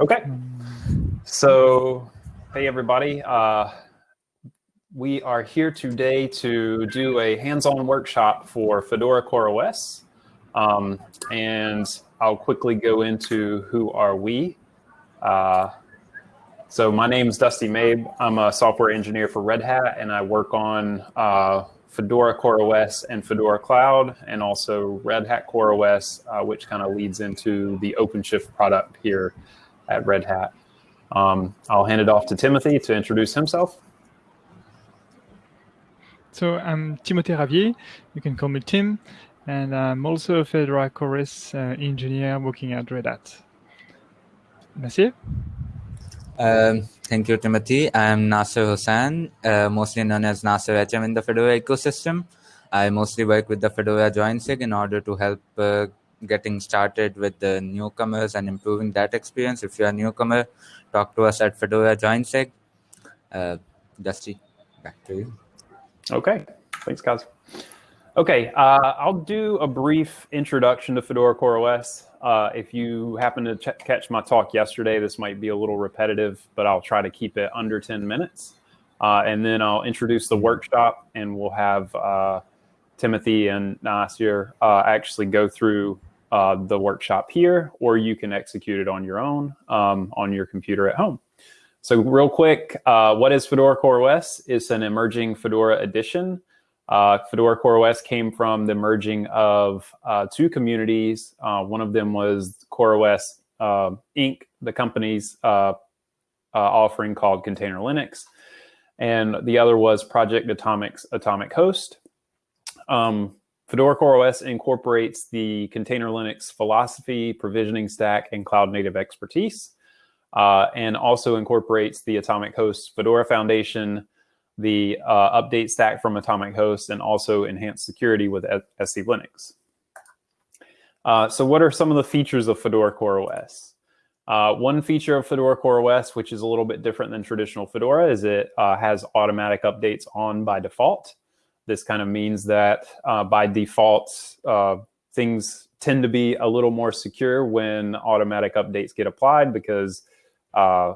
Okay. So, hey everybody. Uh, we are here today to do a hands-on workshop for Fedora CoreOS. Um, and I'll quickly go into who are we. Uh, so my name is Dusty Mabe. I'm a software engineer for Red Hat, and I work on uh, Fedora CoreOS and Fedora Cloud, and also Red Hat CoreOS, uh, which kind of leads into the OpenShift product here at Red Hat. Um, I'll hand it off to Timothy to introduce himself. So I'm Timothy Ravier. You can call me Tim. And I'm also a Fedora CoreOS uh, engineer working at Red Hat. Merci. Um, thank you, Timothy. I'm Nasir Hossain, uh, mostly known as Nasir HM in the Fedora ecosystem. I mostly work with the Fedora JoinSig in order to help uh, getting started with the newcomers and improving that experience. If you're a newcomer, talk to us at Fedora JoinSig. Uh, Dusty, back to you. Okay, thanks, guys. Okay, uh, I'll do a brief introduction to Fedora CoreOS. Uh, if you happen to catch my talk yesterday, this might be a little repetitive, but I'll try to keep it under 10 minutes. Uh, and then I'll introduce the workshop and we'll have uh, Timothy and Nasir uh, actually go through uh, the workshop here, or you can execute it on your own um, on your computer at home. So real quick, uh, what is Fedora CoreOS? It's an emerging Fedora edition. Uh, Fedora CoreOS came from the merging of uh, two communities. Uh, one of them was CoreOS uh, Inc., the company's uh, offering called Container Linux. And the other was Project Atomic's Atomic Host. Um, Fedora CoreOS incorporates the Container Linux philosophy, provisioning stack, and cloud native expertise uh, and also incorporates the Atomic Host Fedora Foundation, the uh, update stack from Atomic Host, and also enhanced security with SE Linux. Uh, so what are some of the features of Fedora CoreOS? Uh, one feature of Fedora CoreOS, which is a little bit different than traditional Fedora, is it uh, has automatic updates on by default. This kind of means that uh, by default, things tend to be a little more secure when automatic updates get applied because uh,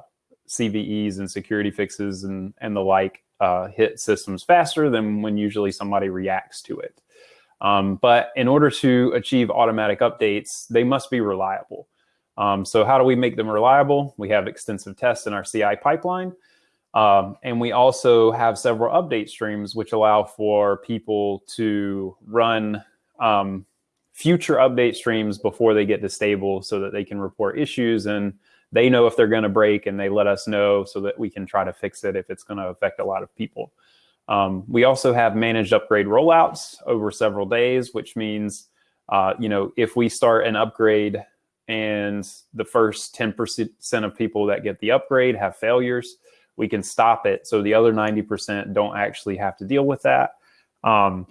CVEs and security fixes and, and the like uh, hit systems faster than when usually somebody reacts to it. Um, but in order to achieve automatic updates, they must be reliable. Um, so how do we make them reliable? We have extensive tests in our CI pipeline. Um, and we also have several update streams which allow for people to run um, future update streams before they get to stable so that they can report issues and they know if they're going to break and they let us know so that we can try to fix it if it's going to affect a lot of people. Um, we also have managed upgrade rollouts over several days, which means, uh, you know, if we start an upgrade and the first 10% of people that get the upgrade have failures, we can stop it. So the other 90% don't actually have to deal with that, um,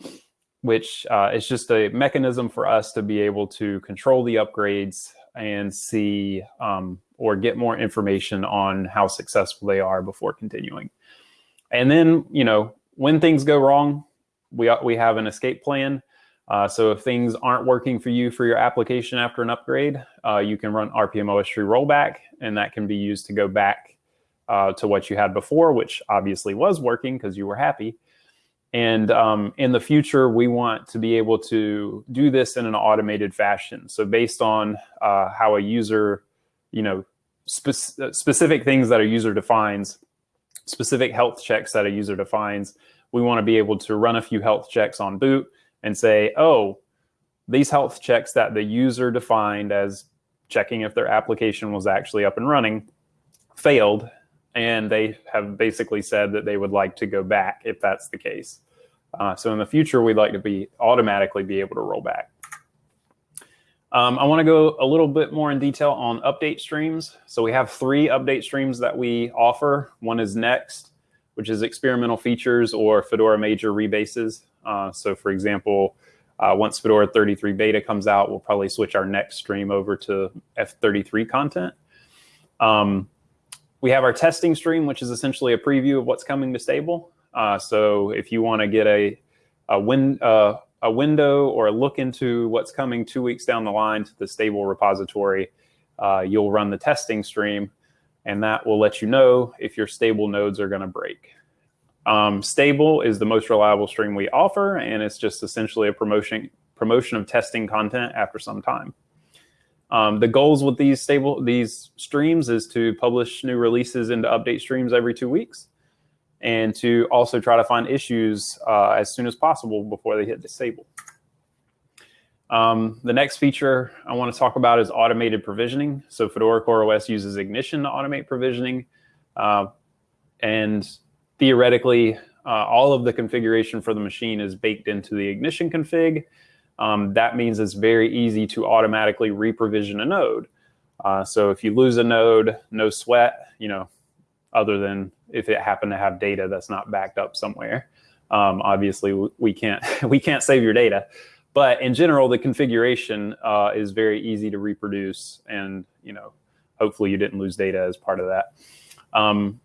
which uh, is just a mechanism for us to be able to control the upgrades and see um, or get more information on how successful they are before continuing. And then, you know, when things go wrong, we, we have an escape plan. Uh, so if things aren't working for you for your application after an upgrade, uh, you can run rpm-ostree rollback, and that can be used to go back uh, to what you had before, which obviously was working because you were happy. And um, in the future, we want to be able to do this in an automated fashion. So based on uh, how a user you know, spe specific things that a user defines, specific health checks that a user defines. We want to be able to run a few health checks on boot and say, oh, these health checks that the user defined as checking if their application was actually up and running failed. And they have basically said that they would like to go back if that's the case. Uh, so in the future, we'd like to be automatically be able to roll back. Um, I want to go a little bit more in detail on update streams. So we have three update streams that we offer. One is Next, which is experimental features or Fedora major rebases. Uh, so for example, uh, once Fedora 33 beta comes out, we'll probably switch our next stream over to F33 content. Um, we have our testing stream, which is essentially a preview of what's coming to stable. Uh, so if you want to get a, a win, uh, a window or a look into what's coming two weeks down the line to the stable repository, uh, you'll run the testing stream, and that will let you know if your stable nodes are going to break. Um, stable is the most reliable stream we offer, and it's just essentially a promotion promotion of testing content after some time. Um, the goals with these stable these streams is to publish new releases into update streams every two weeks, and to also try to find issues uh, as soon as possible before they hit disable. Um, the next feature I want to talk about is automated provisioning. So Fedora CoreOS uses Ignition to automate provisioning. Uh, and theoretically, uh, all of the configuration for the machine is baked into the Ignition config. Um, that means it's very easy to automatically reprovision a node. Uh, so if you lose a node, no sweat, you know, other than if it happened to have data that's not backed up somewhere. Um, obviously, we can't we can't save your data, but in general, the configuration uh, is very easy to reproduce, and you know, hopefully, you didn't lose data as part of that. Um,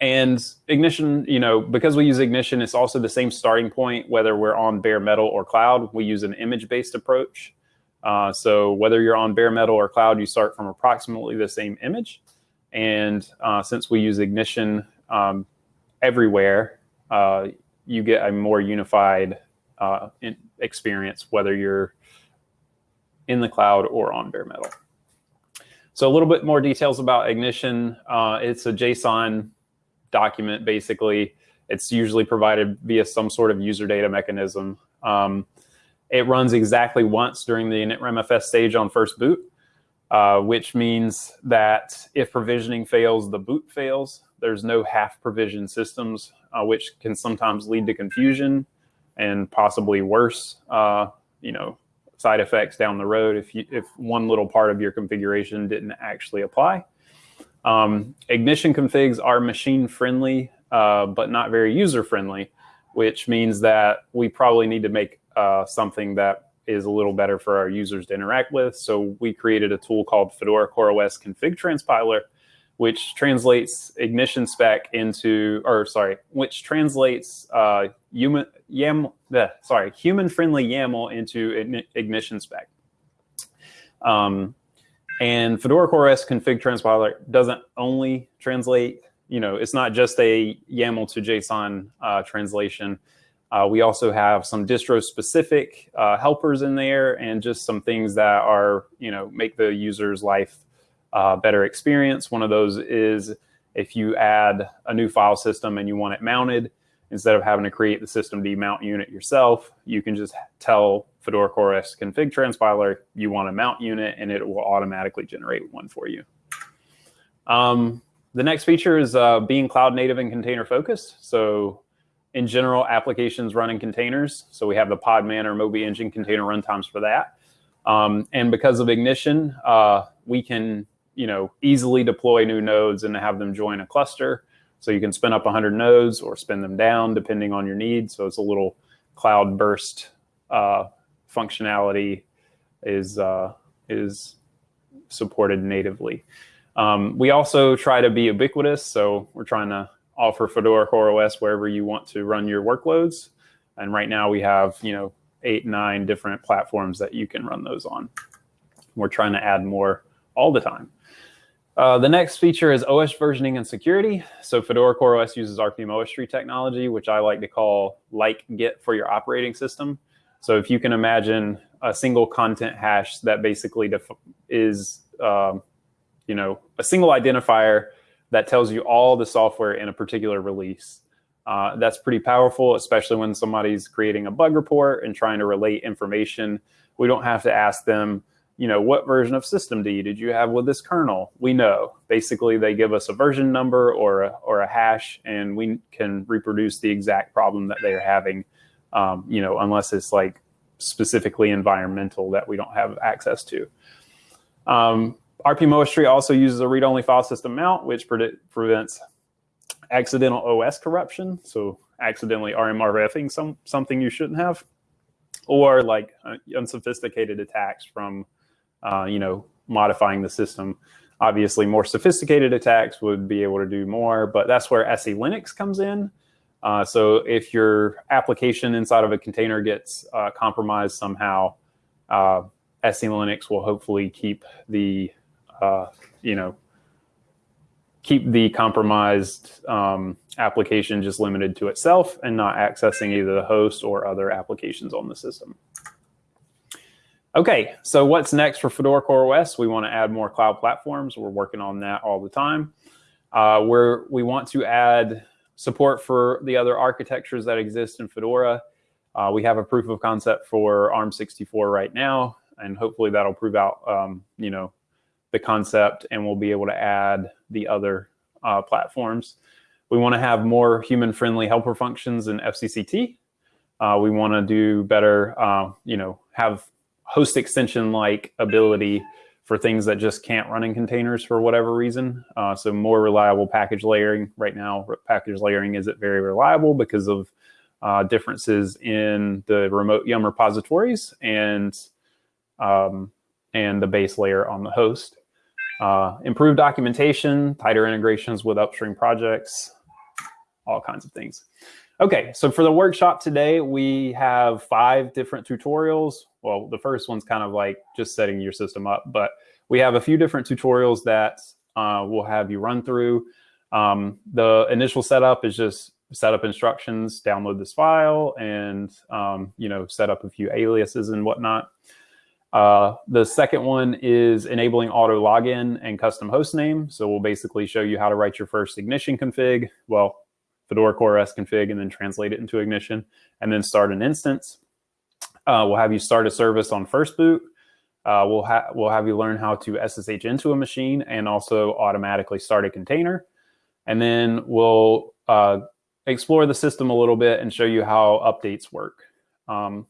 and Ignition, you know, because we use Ignition, it's also the same starting point, whether we're on bare metal or cloud. We use an image-based approach. Uh, so whether you're on bare metal or cloud, you start from approximately the same image. And uh, since we use Ignition um, everywhere, uh, you get a more unified uh, experience, whether you're in the cloud or on bare metal. So a little bit more details about Ignition. Uh, it's a JSON document, basically. It's usually provided via some sort of user data mechanism. Um, it runs exactly once during the initramfs stage on first boot, uh, which means that if provisioning fails, the boot fails. There's no half provision systems, uh, which can sometimes lead to confusion and possibly worse, uh, you know, side effects down the road if you if one little part of your configuration didn't actually apply. Um, ignition configs are machine friendly, uh, but not very user friendly, which means that we probably need to make uh, something that is a little better for our users to interact with. So we created a tool called Fedora CoreOS Config Transpiler, which translates ignition spec into, or sorry, which translates uh, human YAML, sorry, human-friendly YAML into ignition spec. Um, and Fedora CoreOS config transpiler doesn't only translate, you know, it's not just a YAML to JSON uh, translation. Uh, we also have some distro-specific uh, helpers in there and just some things that are, you know, make the user's life uh, better experience. One of those is if you add a new file system and you want it mounted, instead of having to create the system mount unit yourself, you can just tell Fedora CoreOS config transpiler you want a mount unit and it will automatically generate one for you. Um, the next feature is uh, being cloud native and container focused. So in general, applications run in containers. So we have the Podman or Moby Engine container runtimes for that. Um, and because of Ignition, uh, we can you know easily deploy new nodes and have them join a cluster. So you can spin up 100 nodes or spin them down depending on your needs. So it's a little cloud burst uh, functionality is uh, is supported natively. Um, we also try to be ubiquitous. So we're trying to offer Fedora CoreOS wherever you want to run your workloads. And right now we have, you know, eight, nine different platforms that you can run those on. We're trying to add more all the time. Uh, the next feature is OS versioning and security. So Fedora CoreOS uses rpm-ostree technology, which I like to call like Git for your operating system. So if you can imagine a single content hash that basically is, um, you know, a single identifier that tells you all the software in a particular release. Uh, that's pretty powerful, especially when somebody's creating a bug report and trying to relate information. We don't have to ask them, you know, what version of systemd did you have with this kernel? We know. Basically, they give us a version number or a, or a hash, and we can reproduce the exact problem that they're having, um, you know, unless it's like specifically environmental that we don't have access to. Um, rpm-ostree also uses a read-only file system mount, which prevents accidental OS corruption, so accidentally RMRFing some, something you shouldn't have, or like uh, unsophisticated attacks from uh, you know, modifying the system. Obviously, more sophisticated attacks would be able to do more, but that's where SE Linux comes in. Uh, so if your application inside of a container gets uh, compromised somehow, uh, SE Linux will hopefully keep the uh, you know, keep the compromised um, application just limited to itself and not accessing either the host or other applications on the system. Okay, so what's next for Fedora CoreOS? We want to add more cloud platforms. We're working on that all the time. Uh, where we want to add support for the other architectures that exist in Fedora. Uh, we have a proof of concept for ARM64 right now, and hopefully that'll prove out, um, you know, the concept, and we'll be able to add the other uh, platforms. We want to have more human-friendly helper functions in FCCT. Uh, we want to do better, uh, you know, have host extension-like ability for things that just can't run in containers for whatever reason. Uh, so more reliable package layering. Right now, package layering isn't very reliable because of uh, differences in the remote Yum repositories and um, and the base layer on the host. Uh, improved documentation, tighter integrations with upstream projects, all kinds of things. Okay, so for the workshop today, we have five different tutorials. Well, the first one's kind of like just setting your system up, but we have a few different tutorials that uh, we'll have you run through. Um, the initial setup is just setup instructions, download this file, and um, you know set up a few aliases and whatnot. Uh, the second one is enabling auto login and custom host name. So we'll basically show you how to write your first Ignition config. Well, Fedora CoreOS config and then translate it into Ignition and then start an instance. Uh, we'll have you start a service on first boot. Uh, we'll, ha we'll have you learn how to SSH into a machine and also automatically start a container. And then we'll uh, explore the system a little bit and show you how updates work. Um,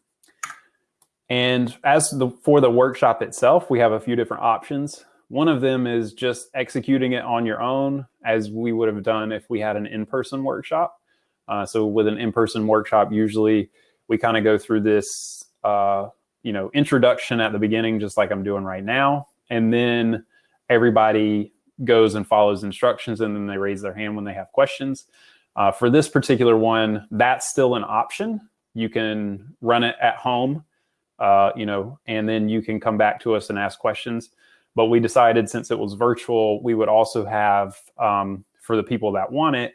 and as the, for the workshop itself, we have a few different options. One of them is just executing it on your own as we would have done if we had an in-person workshop. Uh, so with an in-person workshop, usually we kind of go through this, uh, you know, introduction at the beginning, just like I'm doing right now. And then everybody goes and follows instructions and then they raise their hand when they have questions. Uh, for this particular one, that's still an option. You can run it at home, uh, you know, and then you can come back to us and ask questions. But we decided since it was virtual, we would also have, um, for the people that want it,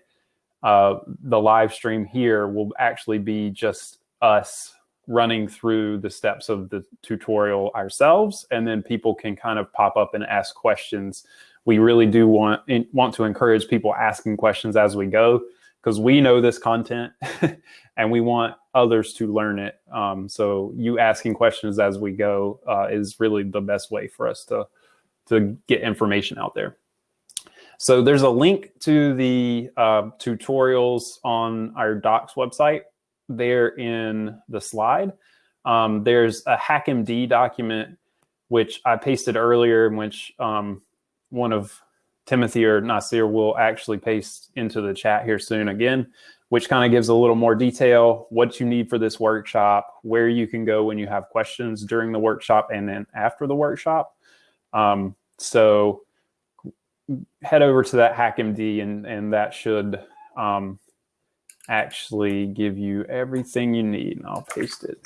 uh, the live stream here will actually be just us running through the steps of the tutorial ourselves, and then people can kind of pop up and ask questions. We really do want, want to encourage people asking questions as we go, because we know this content and we want others to learn it. Um, so you asking questions as we go uh, is really the best way for us to to get information out there. So there's a link to the uh, tutorials on our docs website there in the slide. Um, there's a HackMD document, which I pasted earlier, in which um, one of Timothy or Nasir will actually paste into the chat here soon again, which kind of gives a little more detail, what you need for this workshop, where you can go when you have questions during the workshop and then after the workshop. Um, so head over to that HackMD and, and that should um, actually give you everything you need. And I'll paste it.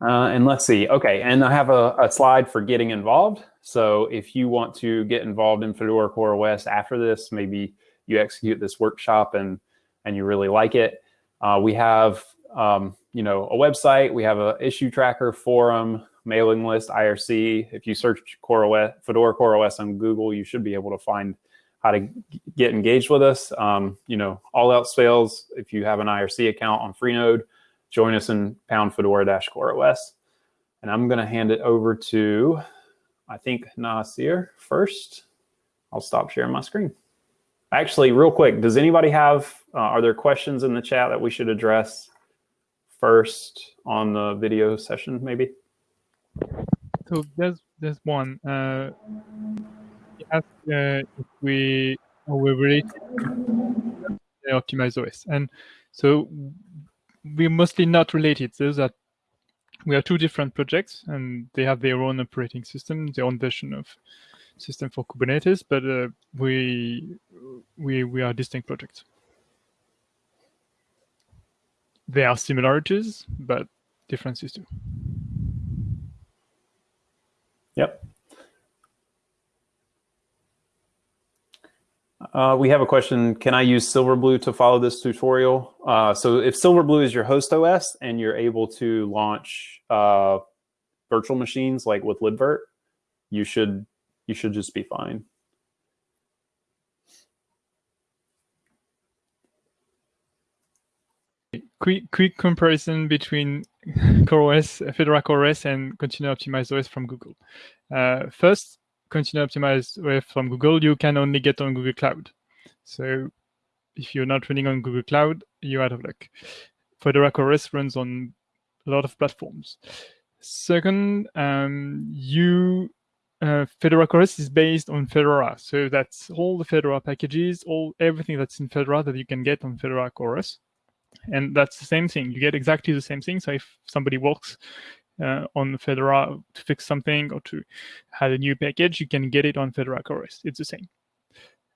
Uh, and let's see. Okay, and I have a, a, slide for getting involved. So if you want to get involved in Fedora CoreOS after this, maybe you execute this workshop and and you really like it. Uh, we have um, you know a website. We have a issue tracker forum mailing list, IRC. If you search CoreOS, Fedora CoreOS on Google, you should be able to find how to get engaged with us. Um, you know, all else fails, if you have an IRC account on Freenode, join us in pound Fedora-CoreOS. And I'm going to hand it over to, I think, Nasir first. I'll stop sharing my screen. Actually, real quick, does anybody have, uh, are there questions in the chat that we should address first on the video session, maybe? So there's there's one. Uh, he asked uh, if we are we related to Optimize OS, and so we're mostly not related. So that we are two different projects, and they have their own operating system, their own version of system for Kubernetes, but uh, we we we are distinct projects. There are similarities, but differences too. Yep. Uh, we have a question. Can I use Silverblue to follow this tutorial? Uh, so if Silverblue is your host OS and you're able to launch uh, virtual machines like with libvirt, you should you should just be fine. Quick, quick comparison between CoreOS, Fedora CoreOS, and Container Optimized OS from Google. Uh, first, Container Optimized OS from Google, you can only get on Google Cloud. So if you're not running on Google Cloud, you're out of luck. Fedora CoreOS runs on a lot of platforms. Second, um, you uh, Fedora CoreOS is based on Fedora, so that's all the Fedora packages, all everything that's in Fedora that you can get on Fedora CoreOS, and that's the same thing. You get exactly the same thing. So if somebody works uh, on Fedora to fix something or to add a new package, you can get it on Fedora CoreOS. It's the same,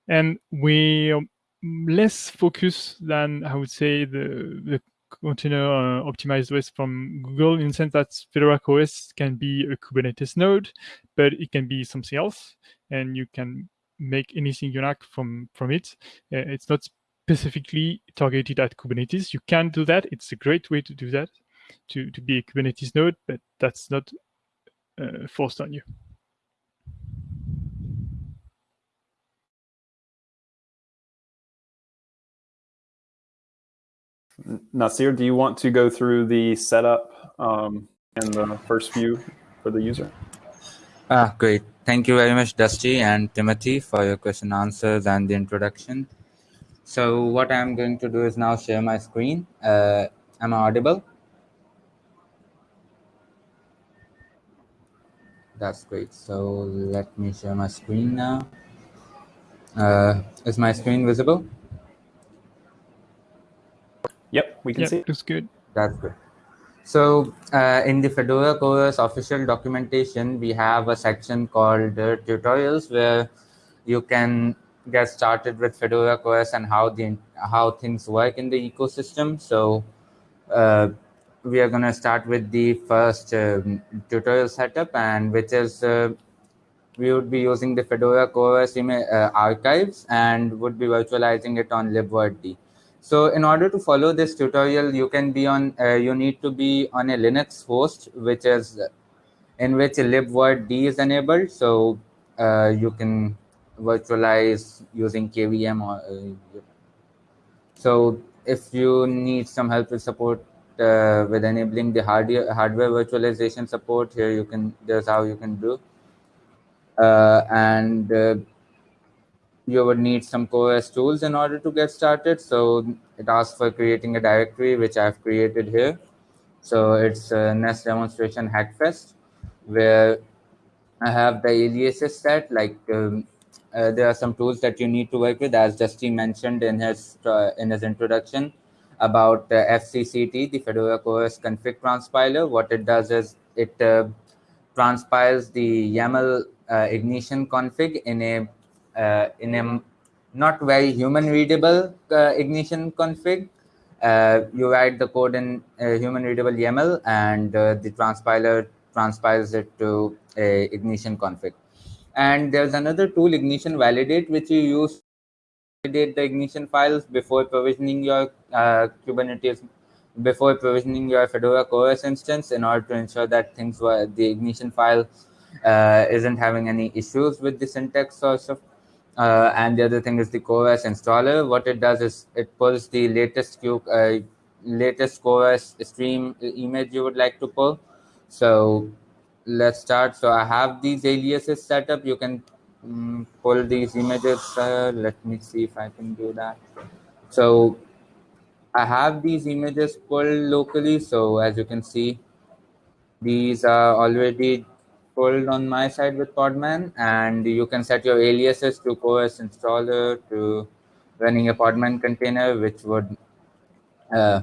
and we are less focused than I would say the the container uh, optimized OS from Google in the sense that Fedora OS can be a Kubernetes node, but it can be something else, and you can make anything you like from from it. Uh, it's not specifically targeted at Kubernetes. You can do that. It's a great way to do that, to to be a Kubernetes node, but that's not uh, forced on you. Nasir, do you want to go through the setup um, and the first view for the user? Ah, great. Thank you very much, Dusty and Timothy, for your question answers and the introduction. So what I'm going to do is now share my screen. Uh, am I audible? That's great. So let me share my screen now. Uh, is my screen visible? Yep, we can yep, see. It's good. That's good. So uh, in the Fedora CoreOS official documentation, we have a section called uh, tutorials where you can get started with Fedora CoreOS and how the how things work in the ecosystem. So uh, we are going to start with the first um, tutorial setup, and which is uh, we would be using the Fedora CoreOS uh, archives and would be virtualizing it on libvirt. So in order to follow this tutorial, you can be on, uh, you need to be on a Linux host, which is in which libvirt is enabled. So uh, you can virtualize using KVM. Or, uh, so if you need some help with support uh, with enabling the hardware hardware virtualization support, here you can. There's how you can do. Uh, and uh, you would need some CoreOS tools in order to get started. So it asks for creating a directory, which I've created here. So it's a NEST demonstration hackfest, where I have the aliases set. Like um, uh, there are some tools that you need to work with, as Dusty mentioned in his uh, in his introduction about uh, FCCT, the Fedora CoreOS config transpiler. What it does is it uh, transpiles the YAML uh, ignition config in a uh, in a not very human readable ignition config. You write the code in human readable YAML and the transpiler transpiles it to a ignition config. And there's another tool, Ignition Validate, which you use validate the ignition files before provisioning your uh, Kubernetes, before provisioning your Fedora CoreOS instance in order to ensure that things were the ignition file uh, isn't having any issues with the syntax or stuff uh, and the other thing is the CoreOS installer. What it does is it pulls the latest Q, uh, latest CoreOS stream image you would like to pull. So let's start. So I have these aliases set up. You can um, pull these images. Uh, let me see if I can do that. So I have these images pulled locally. So as you can see, these are already pulled on my side with Podman, and you can set your aliases to CoreOS installer to running a Podman container, which would uh,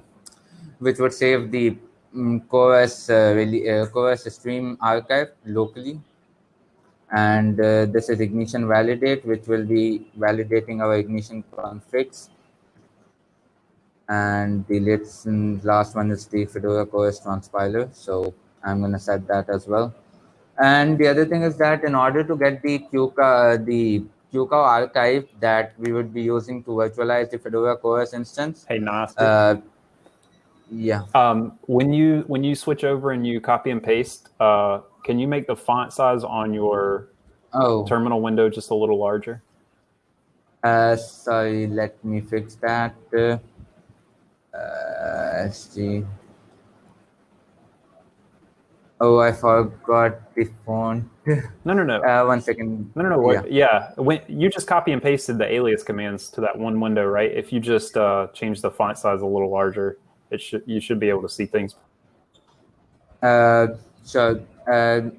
which would save the um, CoreOS uh, uh, stream archive locally. And uh, this is ignition validate, which will be validating our ignition configs. And the latest, last one is the Fedora CoreOS transpiler. So I'm going to set that as well. And the other thing is that in order to get the QCA, the QCOW archive that we would be using to virtualize the Fedora CoreOS instance. Hey, Nas. Uh, yeah. Um, when you when you switch over and you copy and paste, uh, can you make the font size on your Oh, terminal window just a little larger? uh, sorry. Let me fix that. Uh, uh, SG. Oh, I forgot the font. No, no, no. Uh, one second. No, no, no. What, yeah. When you just copy and pasted the alias commands to that one window, right? If you just uh, change the font size a little larger, it should you should be able to see things. Uh, sure. Uh,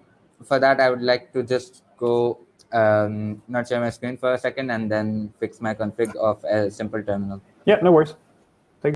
for that, I would like to just go um, not share my screen for a second and then fix my config of a simple terminal. Yeah, no worries. Take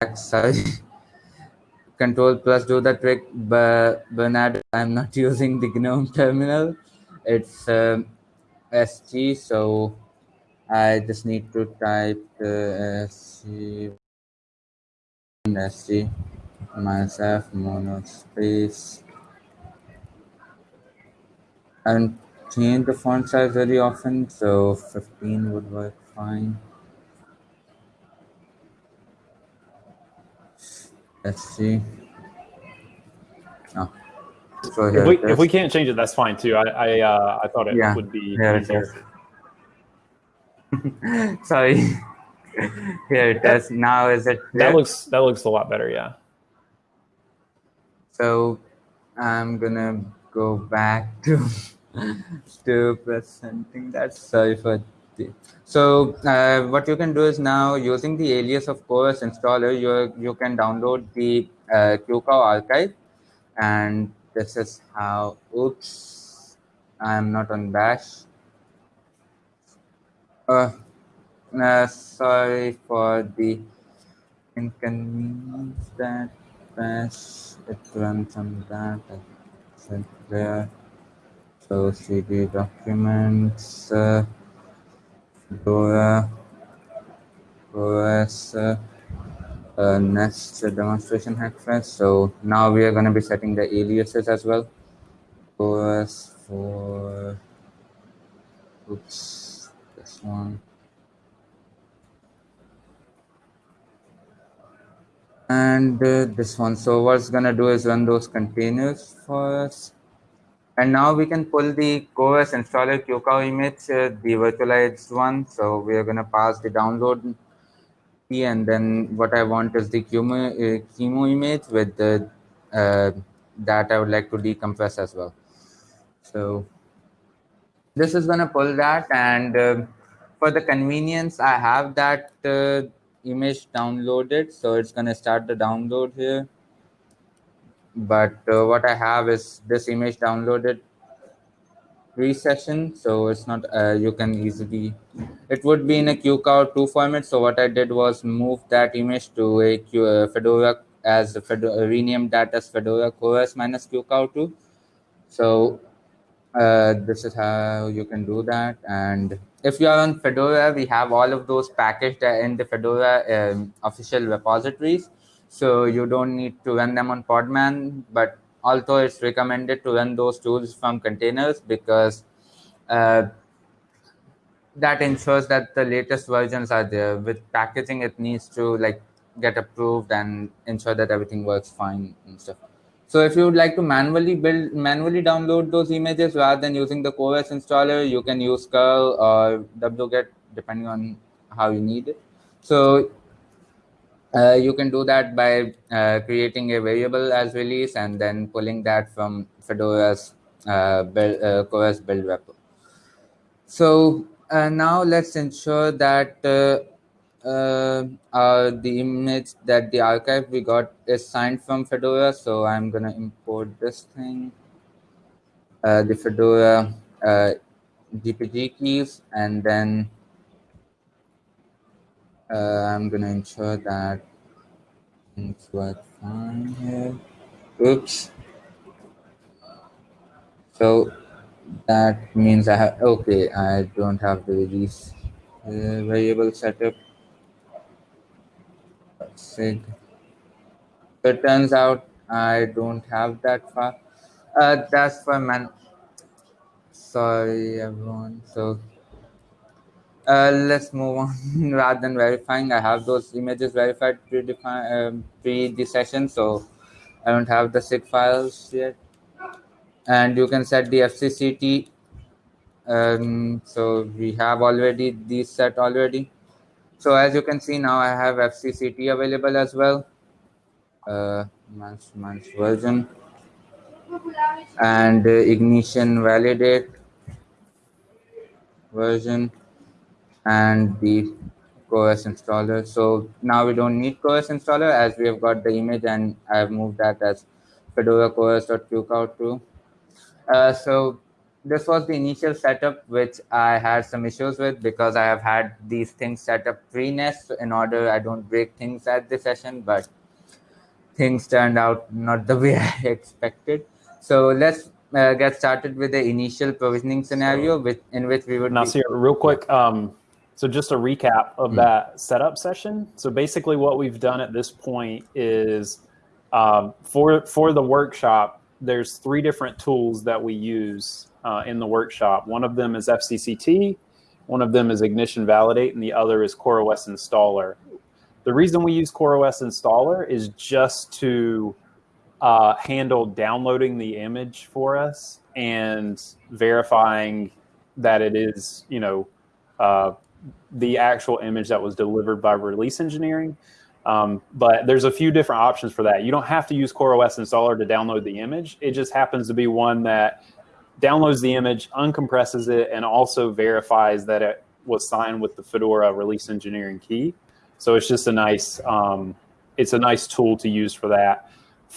Sorry. Control plus do the trick, but Bernard, I'm not using the GNOME terminal. It's um, SG, so I just need to type uh, SG, SG myself mono space and change the font size very often, so 15 would work fine. Let's see. Oh. So If we if we can't change it, that's fine too. I I, uh, I thought it Yeah, would be it easier. Sorry. Here it is. Now is it That looks that looks a lot better. Yeah. So I'm gonna go back to to presenting that. Sorry for the. So uh, what you can do is now using the alias of CoreOS installer, you you can download the uh, QCOW archive, and this is how. Oops, I'm not on Bash. Uh, uh, sorry for the inconvenience that Bash it runs on that. There. So CD documents, uh, Fedora, OS, uh, NEST demonstration hackfest. So now we are going to be setting the aliases as well. OS for, oops, this one. and uh, this one so what's gonna do is run those containers for us and now we can pull the CoreOS installer QCOW image uh, the virtualized one. So we are gonna pass the download key and then what I want is the QEMU, uh, QEMU image with the uh, that I would like to decompress as well. So this is gonna pull that and um for the convenience I have that uh, image downloaded. So it's gonna start the download here but uh, what I have is this image downloaded pre-session so it's not uh, you can easily it would be in a QCOW2 format so what I did was move that image to a Q, uh, Fedora as Fedora, renamed that as Fedora CoreOS minus QCOW2 so uh, this is how you can do that. And if you are on Fedora, we have all of those packaged in the Fedora um, official repositories. So you don't need to run them on Podman, but although it's recommended to run those tools from containers because uh, that ensures that the latest versions are there. With packaging, it needs to like get approved and ensure that everything works fine and stuff. So if you would like to manually build, manually download those images rather than using the CoreOS installer, you can use curl or wget depending on how you need it. So uh, you can do that by uh, creating a variable as release and then pulling that from Fedora's uh, build, uh, CoreOS build repo. So uh, now let's ensure that uh, uh, the image that the archive we got is signed from Fedora. So I'm gonna import this thing, the Fedora GPG keys, and then I'm gonna ensure that things work fine here. Oops. So that means I have, okay, I don't have the release uh, variable setup. Sig. So it turns out I don't have that far. Uh, that's for man. Sorry, everyone. So uh, let's move on. Rather than verifying, I have those images verified pre-define um, pre the session, so I don't have the sig files yet. And you can set the FCCT. Um, so we have already these set already. So as you can see now, I have FCCT available as well. Uh, months version and uh, ignition validate version and the CoreOS installer. So now we don't need CoreOS installer as we have got the image and I have moved that as Fedora CoreOS.qcow2. Uh, so this was the initial setup which I had some issues with because I have had these things set up pre-nest in order I don't break things at the session, but things turned out not the way I expected. So let's uh, get started with the initial provisioning scenario with, in which we would- Nasir, real quick, um, so just a recap of mm. that setup session. So basically what we've done at this point is um, for, for the workshop, there's three different tools that we use uh, in the workshop. One of them is FCCT, one of them is Ignition Validate, and the other is CoreOS Installer. The reason we use CoreOS Installer is just to uh, handle downloading the image for us and verifying that it is, you know, uh, the actual image that was delivered by release engineering. Um, but there's a few different options for that. You don't have to use CoreOS installer to download the image. It just happens to be one that downloads the image, uncompresses it, and also verifies that it was signed with the Fedora release engineering key. So it's just a nice, um, it's a nice tool to use for that.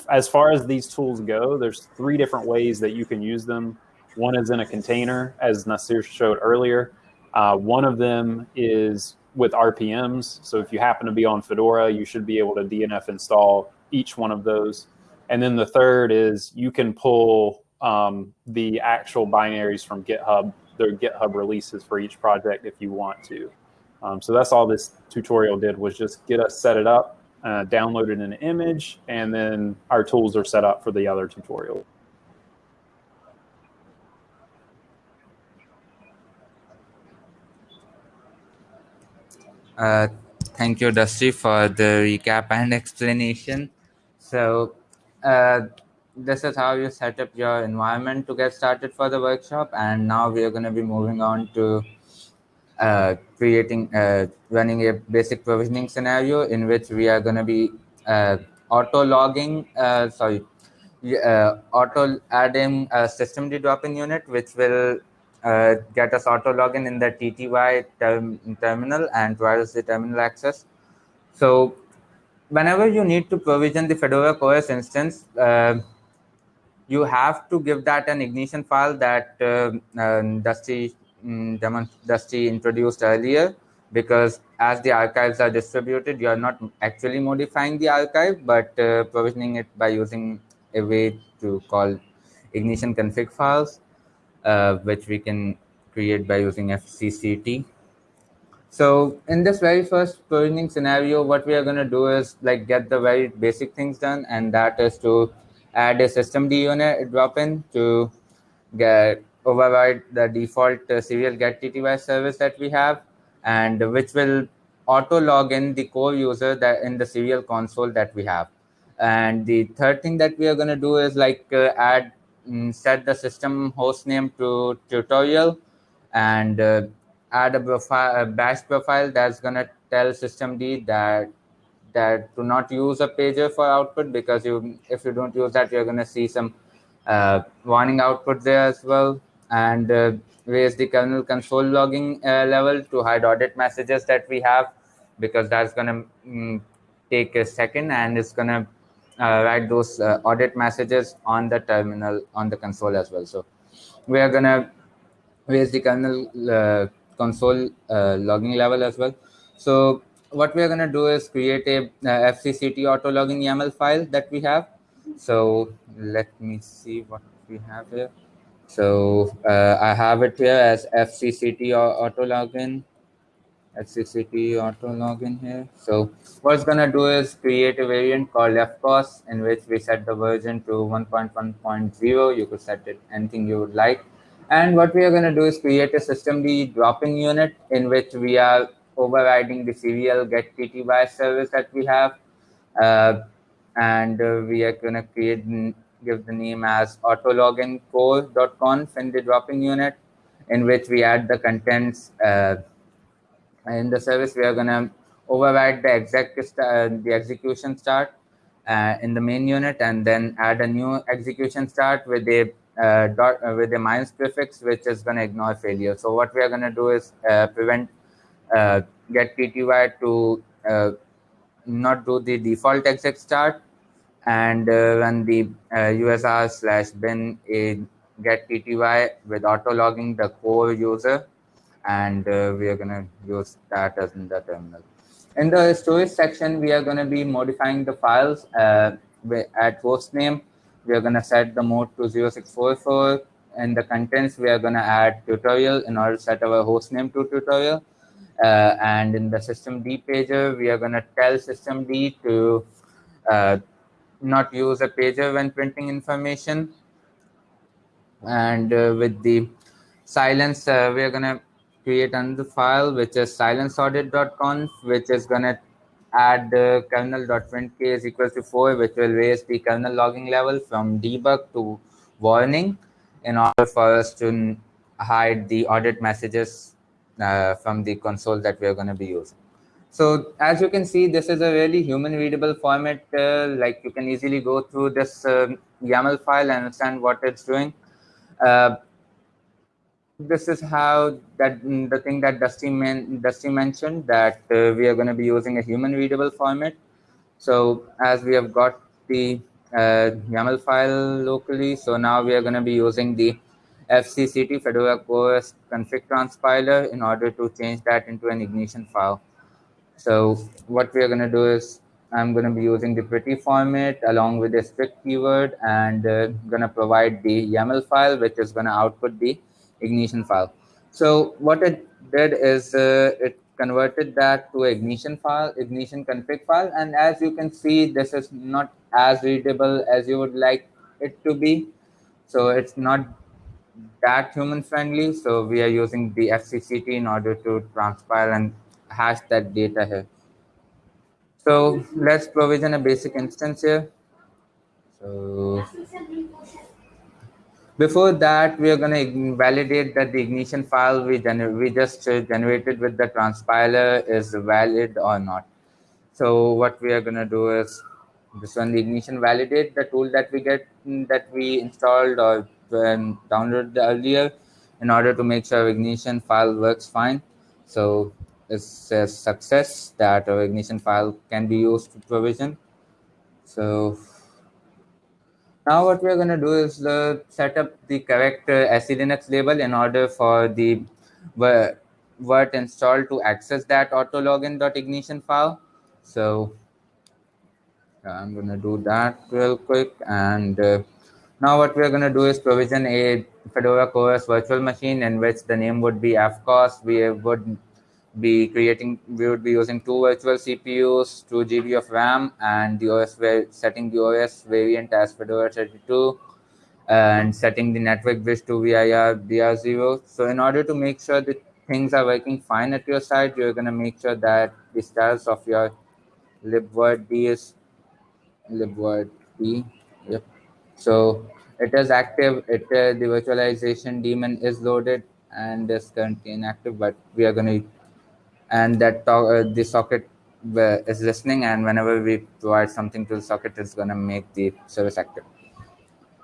As far as these tools go, there's three different ways that you can use them. One is in a container, as Nasir showed earlier. Uh, one of them is with RPMs. So if you happen to be on Fedora, you should be able to DNF install each one of those. And then the third is you can pull um, the actual binaries from GitHub, their GitHub releases for each project if you want to. Um, so that's all this tutorial did was just get us set it up, uh, downloaded an image, and then our tools are set up for the other tutorial. Uh, thank you, Dusty, for the recap and explanation. So uh, this is how you set up your environment to get started for the workshop. And now we are going to be moving on to uh, creating, uh, running a basic provisioning scenario in which we are going to be uh, auto logging, sorry, auto adding a system drop-in unit, which will uh, get us auto login in the TTY term, terminal and provide the terminal access. So whenever you need to provision the Fedora CoreOS instance, uh, you have to give that an ignition file that uh, uh Dusty, um, Dusty introduced earlier because as the archives are distributed, you are not actually modifying the archive, but uh, provisioning it by using a way to call ignition config files. Uh, which we can create by using FCCT. So in this very first provisioning scenario, what we are going to do is like get the very basic things done, and that is to add a systemd unit drop in to get override the default uh, serial get TTY service that we have, and which will auto log in the core user that in the serial console that we have. And the third thing that we are going to do is like uh, add set the system host name to tutorial and uh, add a, profile, a bash profile that's going to tell systemd that that do not use a pager for output because you if you don't use that you're going to see some uh, warning output there as well. And uh, raise the kernel console logging uh, level to hide audit messages that we have because that's going to mm, take a second and it's going to uh, write those uh, audit messages on the terminal on the console as well so we are going to raise the kernel uh, console uh, logging level as well. So what we are going to do is create a uh, FCCT auto logging YAML file that we have. So let me see what we have here. So uh, I have it here as FCCT auto login. FCCT auto login here. So what's gonna do is create a variant called fcos in which we set the version to 1.1.0. You could set it anything you would like. And what we are going to do is create a systemd drop-in unit in which we are overriding the serial get TTY service that we have. Uh, and uh, we are going to create give the name as autologin core.conf in the drop-in unit in which we add the contents uh, in the service we are going to override the exec uh, the execution start uh, in the main unit and then add a new execution start with a uh, dot uh, with a minus prefix, which is going to ignore failure. So what we are going to do is uh, prevent uh, get TTY to not do the default exec start and run the USR slash bin a get TTY with auto logging the core user, and we are going to use that as in the terminal. In the storage section, we are going to be modifying the files at host name. We are going to set the mode to 0644 and the contents we are going to add tutorial in order to set our host name to tutorial. Uh, and in the systemd pager we are going to tell systemd to uh, not use a pager when printing information. And uh, with the silence uh, we are going to create another file which is silenceaudit.conf which is going to add uh, kernel.printk is equals to 4, which will raise the kernel logging level from debug to warning in order for us to hide the audit messages uh, from the console that we are going to be using. So as you can see, this is a really human readable format. Uh, like you can easily go through this um, YAML file and understand what it's doing. This is how that mm, the thing that Dusty, men, Dusty mentioned that uh, we are going to be using a human readable format. So as we have got the uh, YAML file locally, so now we are going to be using the FCCT Fedora CoreOS config transpiler in order to change that into an ignition file. So what we are going to do is I'm going to be using the pretty format along with a strict keyword and uh, going to provide the YAML file, which is going to output the ignition file. So what it did is uh, it converted that to ignition file, ignition config file. And as you can see, this is not as readable as you would like it to be. So it's not that human friendly. So we are using the FCCT in order to transpile and hash that data here. So let's provision a basic instance here. So before that, we are going to validate that the ignition file we, we just uh, generated with the transpiler is valid or not. So what we are going to do is this one, the ignition validate the tool that we get that we installed or downloaded earlier in order to make sure ignition file works fine. So it's a success that our ignition file can be used to provision. So now what we're going to do is uh, set up the correct uh, SELinux label in order for the virt install to access that autologin.ignition file. So I'm going to do that real quick. And uh, now what we're going to do is provision a Fedora CoreOS virtual machine in which the name would be FCOS. We would be creating, we would be using two virtual CPUs, 2 GB of RAM, and the OS setting the OS variant as Fedora 32 and setting the network bridge to virbr0. So in order to make sure that things are working fine at your side, you're going to make sure that the status of your libvirt is libvirt d. Yep. So it is active. It uh, the virtualization daemon is loaded and is currently inactive, but we are going to and that uh, the socket uh, is listening, and whenever we provide something to the socket, it's going to make the service active.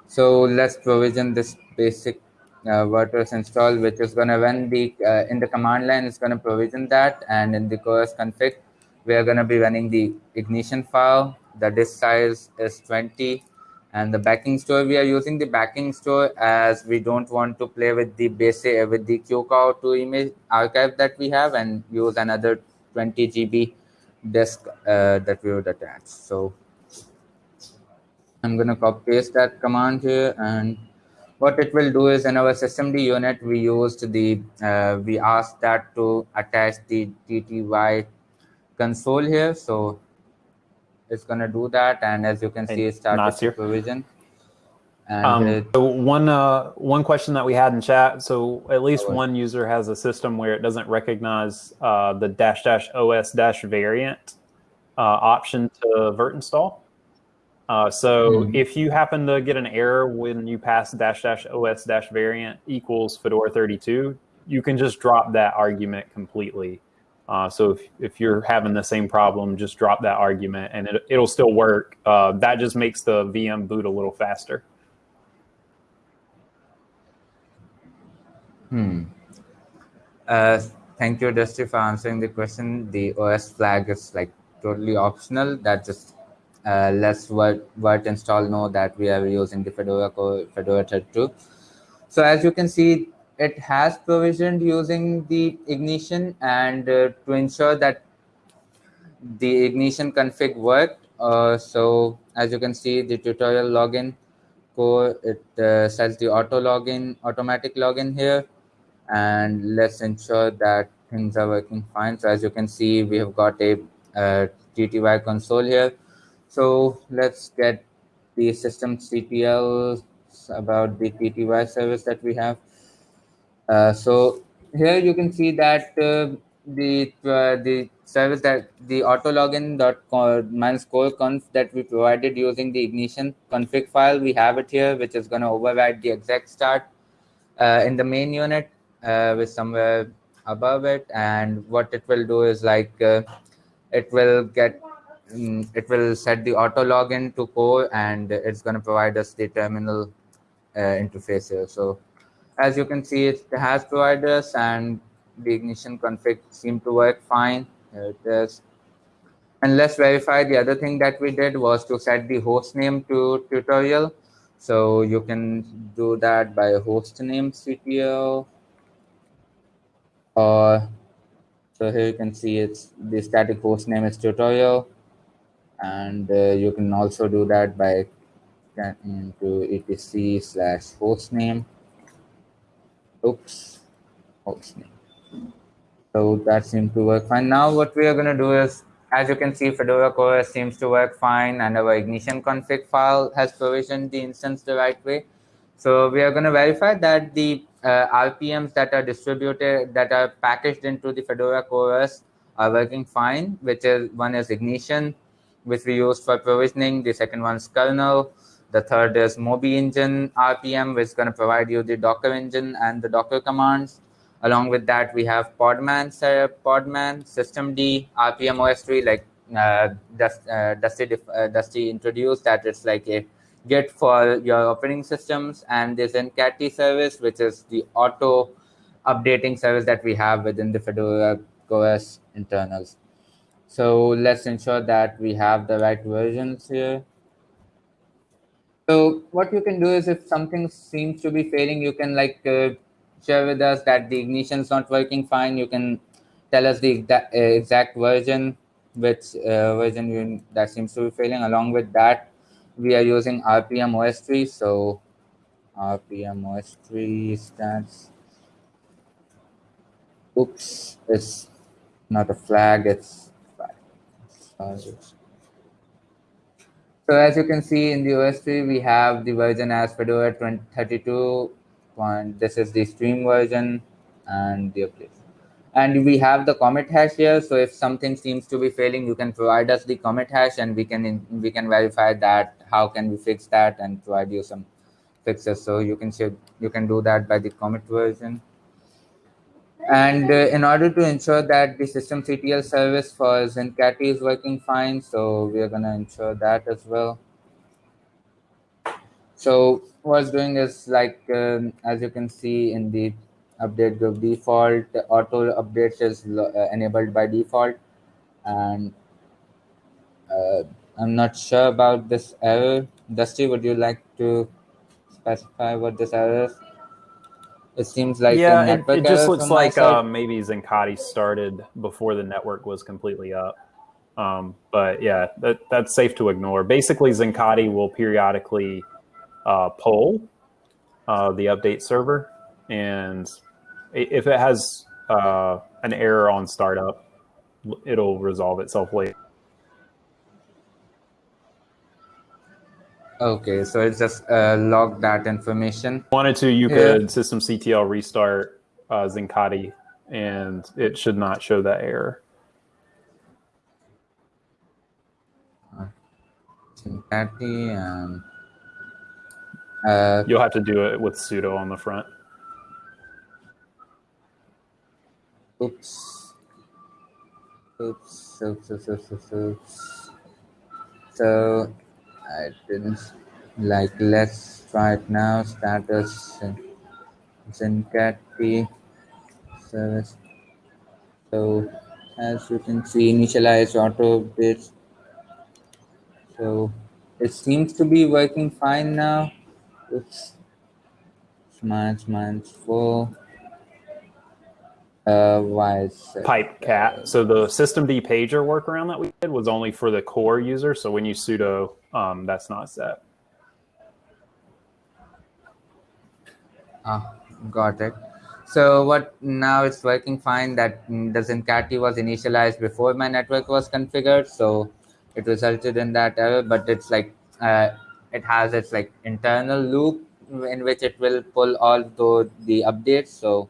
So let's provision this basic uh, WordPress install, which is going to run the uh, in the command line. It's going to provision that, and in the CoreOS config, we are going to be running the ignition file. The disk size is 20, and the backing store we are using the backing store as we don't want to play with the basic with the QCOW2 image archive that we have and use another 20 GB disk uh, that we would attach. So I'm going to copy paste that command here and what it will do is in our systemd unit we used the uh, we asked that to attach the tty console here so it's going to do that and as you can see it started provision um, it, so one uh, one question that we had in chat so at least one user has a system where it doesn't recognize uh, the dash dash os dash variant uh, option to virt install uh, so mm. if you happen to get an error when you pass dash dash os dash variant equals Fedora 32, you can just drop that argument completely. Uh, so if, if you're having the same problem, just drop that argument and it, it'll still work. Uh, that just makes the VM boot a little faster. Hmm. Uh, thank you, Dusty, for answering the question. The OS flag is like totally optional. That just uh, let's virt, virt install know that we are using the Fedora Fedora 32. So as you can see, it has provisioned using the ignition and uh, to ensure that the ignition config worked. Uh, so as you can see, the tutorial login core, it uh, sets the auto login, automatic login here. And let's ensure that things are working fine. So as you can see, we have got a uh, TTY console here so let's get the system systemctl about the TTY service that we have. Uh, so here you can see that uh, the uh, the service that the auto login dot minus core conf that we provided using the ignition config file we have it here which is going to override the exec start in the main unit with somewhere above it and what it will do is like it will get Mm, it will set the auto login to core and it's going to provide us the terminal uh, interface here. So as you can see, it has provided us and the ignition config seemed to work fine. Here it is. And let's verify the other thing that we did was to set the host name to tutorial. So you can do that by host name ctl or so here you can see it's the static host name is tutorial and uh, you can also do that by into etc slash hostname oops hostname so that seems to work fine now what we are going to do is as you can see fedora core seems to work fine and our ignition config file has provisioned the instance the right way so we are going to verify that the uh, rpms that are distributed that are packaged into the fedora core are working fine which is one is ignition which we use for provisioning. The second one is kernel. The third is Moby engine RPM, which is going to provide you the Docker engine and the Docker commands. Along with that, we have Podman, Podman, Systemd, rpm-ostree, like uh, uh, Dusty, uh, Dusty introduced that it's like a Git for your operating systems. And there's Zincati service, which is the auto updating service that we have within the Fedora OS internals. So let's ensure that we have the right versions here. So what you can do is if something seems to be failing, you can like uh, share with us that the ignition is not working fine. You can tell us the exact, uh, exact version, which uh, version you, that seems to be failing. Along with that, we are using rpm-ostree. So rpm-ostree stands, Oops, it's not a flag, it's flag. So as you can see in the ostree, we have the version as Fedora 32. This is the stream version and the update. And we have the commit hash here. So if something seems to be failing, you can provide us the commit hash and we can we can verify that. How can we fix that and provide you some fixes? So you can you can do that by the commit version. And uh, in order to ensure that the system systemctl service for Zincati is working fine, so we are going to ensure that as well. So what's doing is like, um, as you can see in the update group default, auto updates is uh, enabled by default. And uh, I'm not sure about this error. Dusty, would you like to specify what this error is? It seems like yeah, it, it, just looks like uh, maybe Zincati started before the network was completely up. Um, but yeah, that, that's safe to ignore. Basically, Zincati will periodically uh, poll uh, the update server, and if it has uh, an error on startup, it'll resolve itself later. Okay, so it's just uh, log that information. Wanted to, you could systemctl restart uh, Zincati, and it should not show that error. Zincati and uh, you'll have to do it with sudo on the front. Oops. Oops. Oops. Oops. Oops. Oops. oops. So I didn't like let's try it now status Zincati service. So as you can see initialize auto bits so it seems to be working fine now. Oops minus minus four uh, why is pipe cat? So the systemd pager workaround that we did was only for the core user. So when you sudo, um, that's not set. Ah, got it. So what now it's working fine that the Zincati was initialized before my network was configured. So it resulted in that error, but it's like uh, it has its like internal loop in which it will pull all the, the updates. So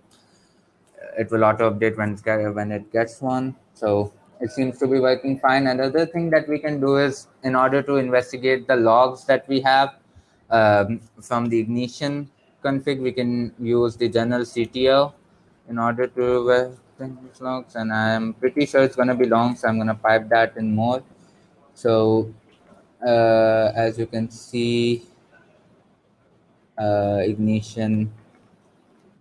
it will auto update when when it gets one. So it seems to be working fine. Another thing that we can do is in order to investigate the logs that we have um, from the ignition config, we can use the journalctl in order to these logs. And I'm pretty sure it's going to be long, so I'm going to pipe that in more. So uh, as you can see, uh, ignition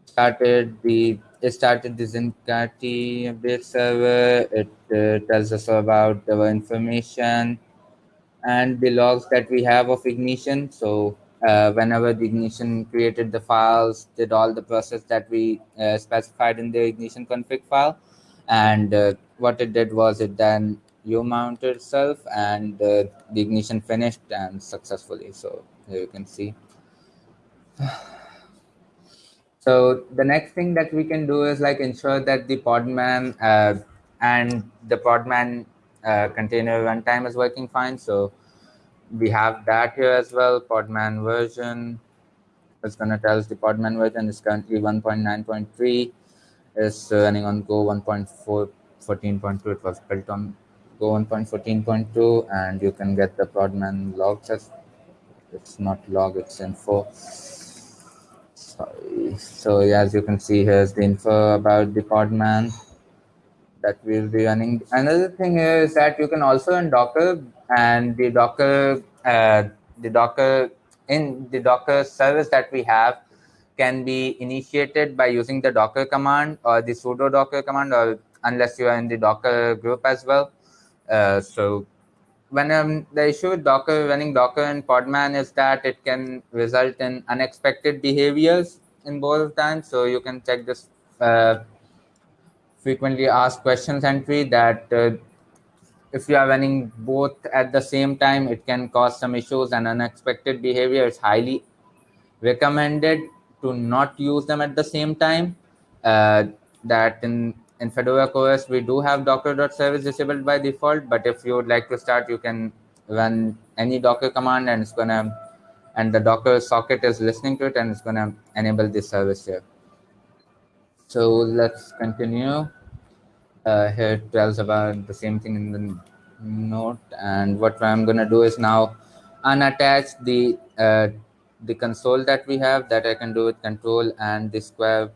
started the started the Zincati update server. It uh, tells us about our information and the logs that we have of ignition. So uh, whenever the ignition created the files, did all the process that we uh, specified in the ignition config file. And uh, what it did was it then U mounted itself and uh, the ignition finished and successfully. So here you can see. So the next thing that we can do is like ensure that the Podman uh, and the Podman uh, container runtime is working fine. So we have that here as well. Podman version is going to tell us the Podman version is currently 1.9.3 is running on Go 1.4 14.2. It was built on Go 1.14.2 and you can get the Podman logs as it's not log, it's info so as you can see here's the info about the podman that we'll be running. Another thing is that you can also in docker and the docker uh, the docker in the docker service that we have can be initiated by using the docker command or the sudo docker command or unless you are in the docker group as well. Uh, so when um, the issue with Docker running Docker and Podman is that it can result in unexpected behaviors in both times. So you can check this uh, frequently asked questions entry that uh, if you are running both at the same time, it can cause some issues and unexpected behavior. It's highly recommended to not use them at the same time. Uh, that in, in Fedora CoreOS, we do have docker.service disabled by default, but if you would like to start, you can run any Docker command and it's gonna, and the Docker socket is listening to it and it's gonna enable this service here. So let's continue. Uh, here it tells about the same thing in the note. And what I'm gonna do is now unattach the uh, the console that we have that I can do with control and the square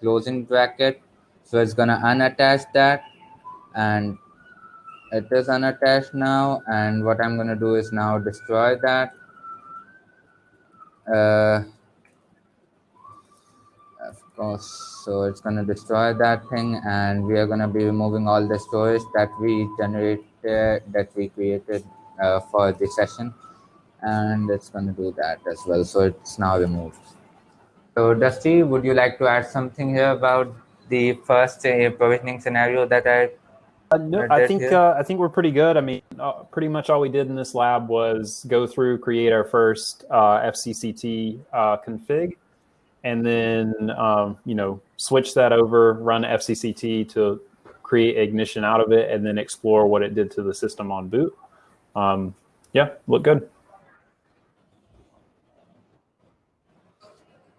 closing bracket. So it's gonna unattach that and it is unattached now. And what I'm gonna do is now destroy that. Uh, of course, so it's gonna destroy that thing and we are gonna be removing all the storage that we generated, that we created uh, for the session and it's going to do that as well. So it's now removed. So Dusty, would you like to add something here about the first uh, provisioning scenario that I? Uh, no, I think uh, I think we're pretty good. I mean, uh, pretty much all we did in this lab was go through, create our first uh, FCCT uh, config, and then um, you know switch that over, run FCCT to create ignition out of it, and then explore what it did to the system on boot. Um, yeah, look good.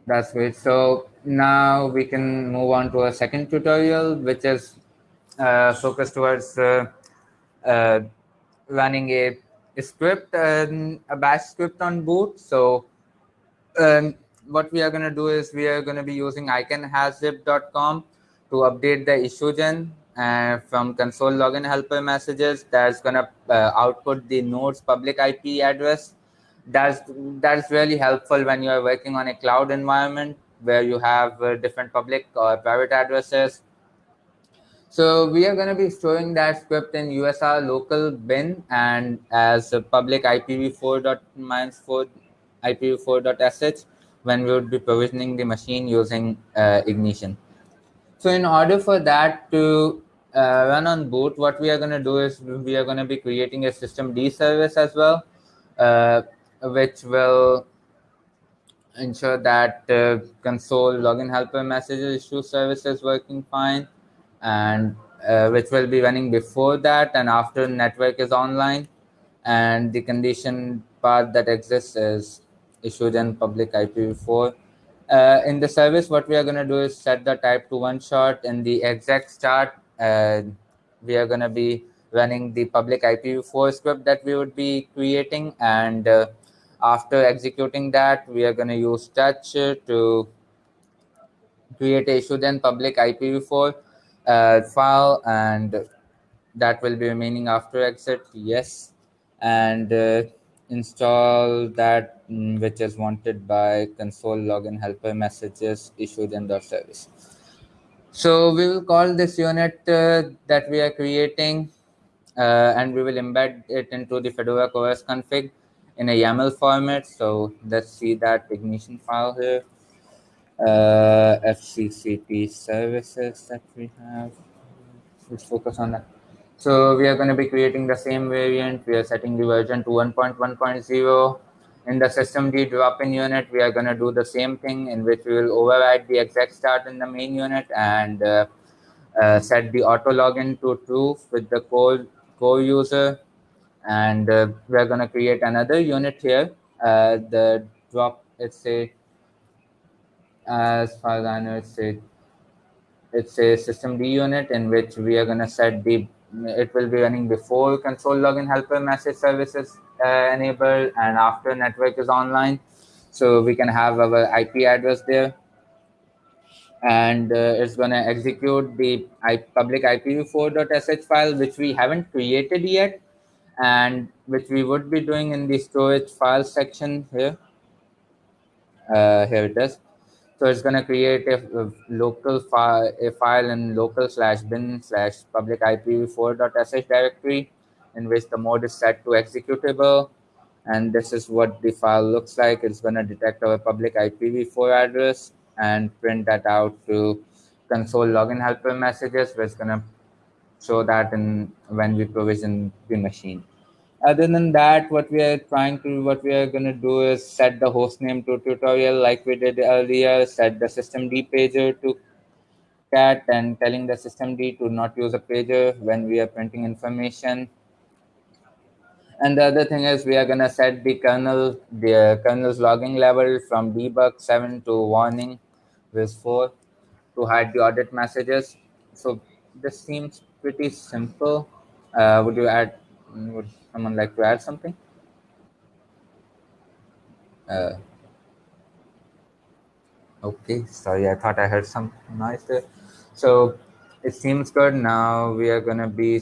That's great. So now we can move on to a second tutorial, which is uh, focused towards uh, uh, running a, a script, um, a bash script on boot. So um, what we are going to do is we are going to be using icanhazip.com to update the issue gen uh, from console login helper messages. That's going to uh, output the node's public IP address. That's that's really helpful when you are working on a cloud environment where you have uh, different public or private addresses. So we are going to be storing that script in usr local bin and as a public ipv4 dot minus 4 ipv4.sh when we would be provisioning the machine using uh, ignition. So in order for that to uh, run on boot what we are going to do is we are going to be creating a systemd service as well uh, which will ensure that uh, console login helper messages issue service is working fine and uh, which will be running before that and after network is online and the condition part that exists is issued in public IPv4. Uh, in the service, what we are going to do is set the type to one shot. In the exec start, uh, we are going to be running the public IPv4 script that we would be creating and uh, after executing that, we are going to use touch to create a issue then public IPv4 uh, file and that will be remaining after exit. Yes. And uh, install that mm, which is wanted by console login helper messages issued in the service. So we will call this unit uh, that we are creating uh, and we will embed it into the Fedora os config in a YAML format. So let's see that ignition file here. Uh, FCCT services that we have. Let's focus on that. So we are going to be creating the same variant. We are setting the version to 1.1.0. In the systemd drop-in unit, we are going to do the same thing in which we will override the exec start in the main unit and uh, uh, set the auto login to true with the core, core user and uh, we're going to create another unit here. Uh, the drop it's a as far as i know it's a it's a systemd unit in which we are going to set the it will be running before console login helper message services uh, enabled and after network is online. So we can have our ip address there. And uh, it's going to execute the public ipv4.sh file which we haven't created yet and which we would be doing in the storage file section here. Uh, here it is. So it's going to create a, a, local file, a file in local slash bin slash public IPv4.sh directory in which the mode is set to executable. And this is what the file looks like. It's going to detect our public IPv4 address and print that out to console login helper messages, is going to show that in when we provision the machine. other than that what we are trying to what we are going to do is set the host name to tutorial like we did earlier set the systemd pager to cat and telling the systemd to not use a pager when we are printing information and the other thing is we are going to set the kernel the kernel's logging level from debug 7 to warning with 4 to hide the audit messages so this seems pretty simple uh, would you add would someone like to add something? Uh, okay, sorry, I thought I heard some noise there. So it seems good. Now we are going to be.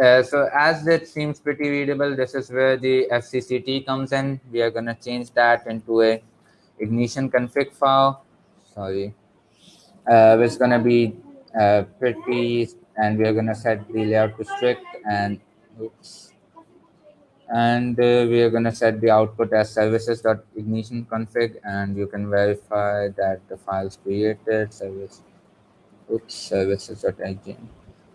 Uh, so as it seems pretty readable, this is where the FCCT comes in. We are going to change that into a ignition config file. Sorry. Uh, it's going to be uh, pretty, and we are going to set the layout to strict and oops. And uh, we are going to set the output as services.ignition config and you can verify that the files created service oops services.ign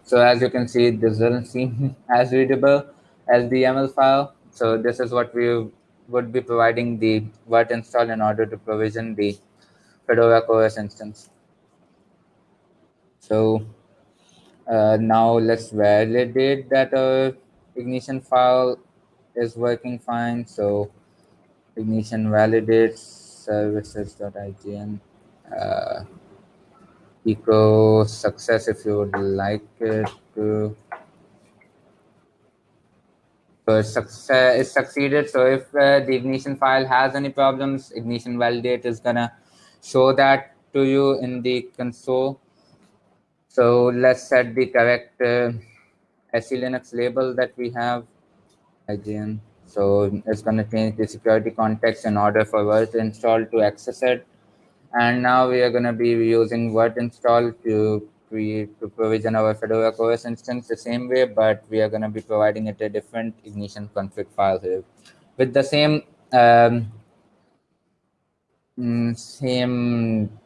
so as you can see this doesn't seem as readable as the yaml file. So this is what we would be providing the virt install in order to provision the fedora CoreOS instance. So uh, now let's validate that our ignition file is working fine. So ignition validates services.ign uh, echo success if you would like it to. So it, success, it succeeded. So if uh, the ignition file has any problems ignition validate is gonna show that to you in the console so let's set the correct uh, SE Linux label that we have IGN. So it's going to change the security context in order for virt install to access it. And now we are going to be using virt install to create to provision our Fedora CoreOS instance the same way, but we are going to be providing it a different ignition config file here with the same um, mm, same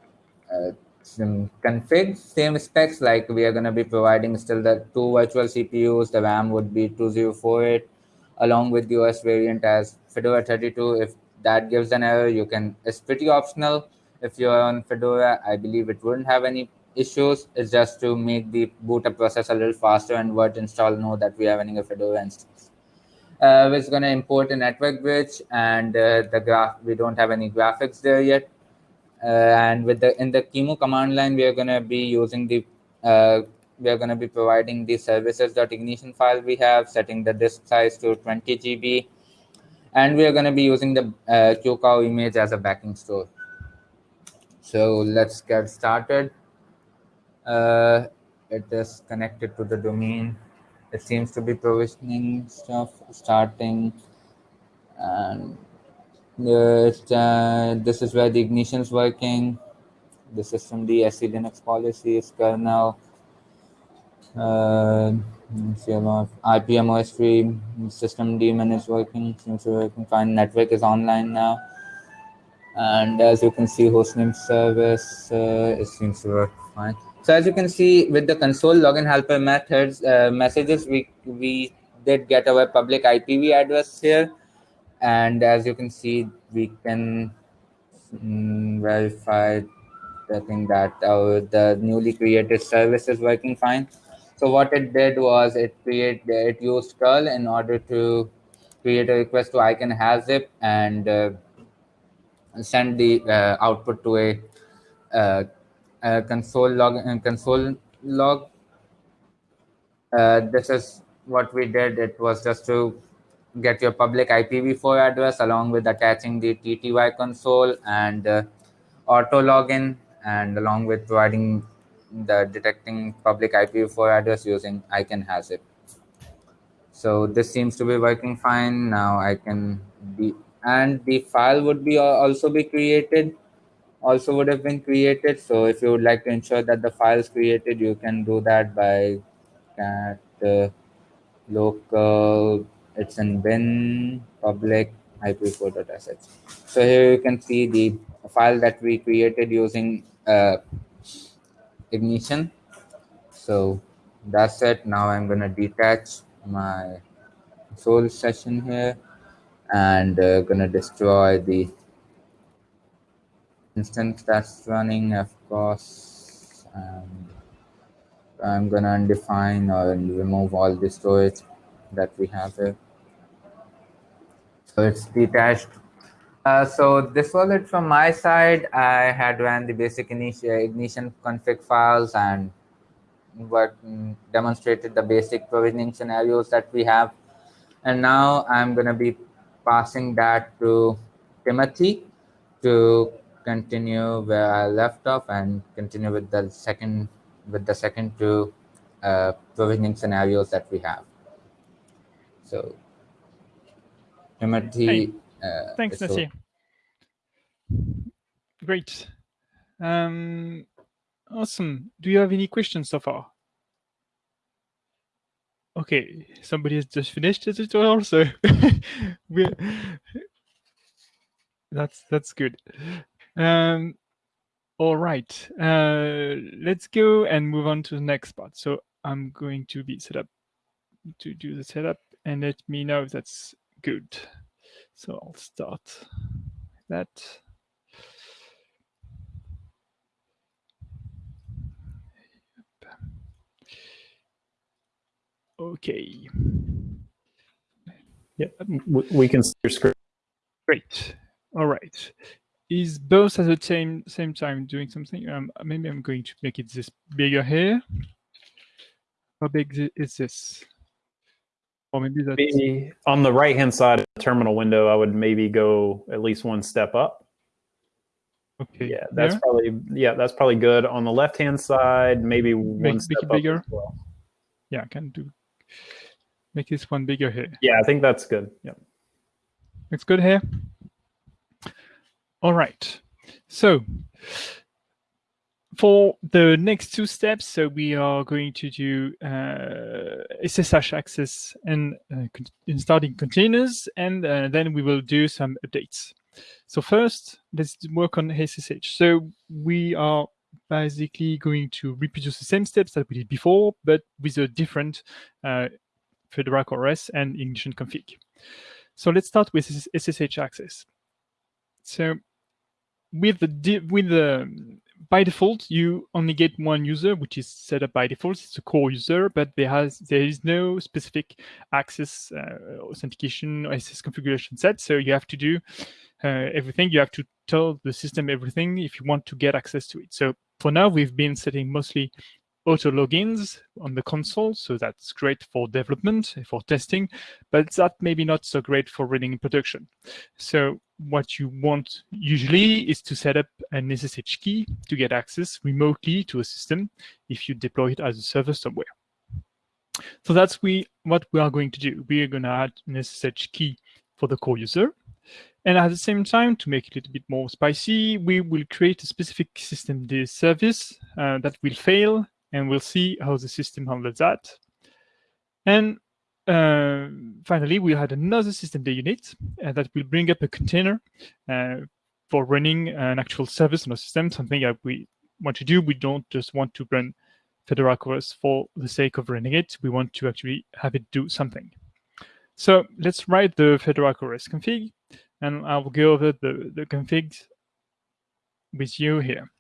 uh, some config, same specs. Like we are going to be providing still the two virtual CPUs. The RAM would be 2048 along with the OS variant as Fedora 32. If that gives an error, you can, it's pretty optional. If you're on Fedora, I believe it wouldn't have any issues. It's just to make the boot up process a little faster and virt install know that we are running a Fedora instance. Uh, we're going to import a network bridge and uh, the graph, we don't have any graphics there yet. Uh, and with the in the QEMU command line, we are going to be using the uh, we are going to be providing the services.ignition file we have, setting the disk size to 20 GB. And we are going to be using the uh, QCOW image as a backing store. So let's get started. Uh, it is connected to the domain. It seems to be provisioning stuff starting. And uh, this is where the ignition is working. The system, the SE Linux policy is kernel uh, rpm-ostree system daemon is working, seems to be working fine. Network is online now. And as you can see, hostname service, uh, it seems to work fine. So as you can see with the console login helper methods uh, messages, we we did get our public IPv address here. And as you can see, we can mm, verify the thing that our the newly created service is working fine. So what it did was it create it used curl in order to create a request to icanhazip and uh, send the uh, output to a, uh, a console log uh, console log. Uh, this is what we did. It was just to get your public IPv4 address along with attaching the TTY console and uh, auto login and along with providing the detecting public IPv4 address using ICANN has it. So this seems to be working fine. Now I can be, and the file would be also be created, also would have been created. So if you would like to ensure that the file is created, you can do that by cat uh, local, it's in bin public ip4.sh. So here you can see the file that we created using uh, ignition. So that's it. Now i'm going to detach my soul session here and uh, gonna destroy the instance that's running of course. And I'm gonna undefine or remove all the storage that we have here so it's detached uh, so this was it from my side. I had ran the basic ignition config files and what mm, demonstrated the basic provisioning scenarios that we have. And now I'm going to be passing that to Timothy to continue where I left off and continue with the second with the second two uh, provisioning scenarios that we have. So, Timothy. Hey. Uh, Thanks, Nasir. Great. Um, awesome. Do you have any questions so far? Okay, somebody has just finished the tutorial, so that's that's good. Um, all right, uh, let's go and move on to the next part. So I'm going to be set up to do the setup and let me know if that's good. So I'll start that. Okay. Yeah, we can see your screen. Great. All right. Is both at the same same time doing something? Um, maybe I'm going to make it this bigger here. How big is this? Or maybe that's maybe on the right hand side of the terminal window. I would maybe go at least one step up. Okay. Yeah, that's there? probably yeah, that's probably good. On the left hand side, maybe make, one step bigger. Well. Yeah, I can do make this one bigger here. Yeah, I think that's good. Yeah. It's good here. All right. So for the next two steps, so we are going to do uh, SSH access and uh, installing containers, and uh, then we will do some updates. So first, let's work on SSH. So we are basically going to reproduce the same steps that we did before, but with a different uh, CoreOS and ignition config. So let's start with SSH access. So with the with the by default, you only get one user, which is set up by default. It's a core user, but there has there is no specific access uh, authentication or SS configuration set. So you have to do uh, everything. You have to tell the system everything if you want to get access to it. So for now, we've been setting mostly auto logins on the console. So that's great for development, for testing, but that maybe not so great for running in production. So what you want usually is to set up an SSH key to get access remotely to a system if you deploy it as a server somewhere. So that's we what we are going to do. We are going to add an SSH key for the core user. And at the same time, to make it a little bit more spicy, we will create a specific system service uh, that will fail and we'll see how the system handles that. And uh, finally, we had another system unit uh, that will bring up a container uh, for running an actual service on a system, something that we want to do. We don't just want to run Fedora for the sake of running it. We want to actually have it do something. So let's write the Fedora config, and I'll go over the, the config with you here.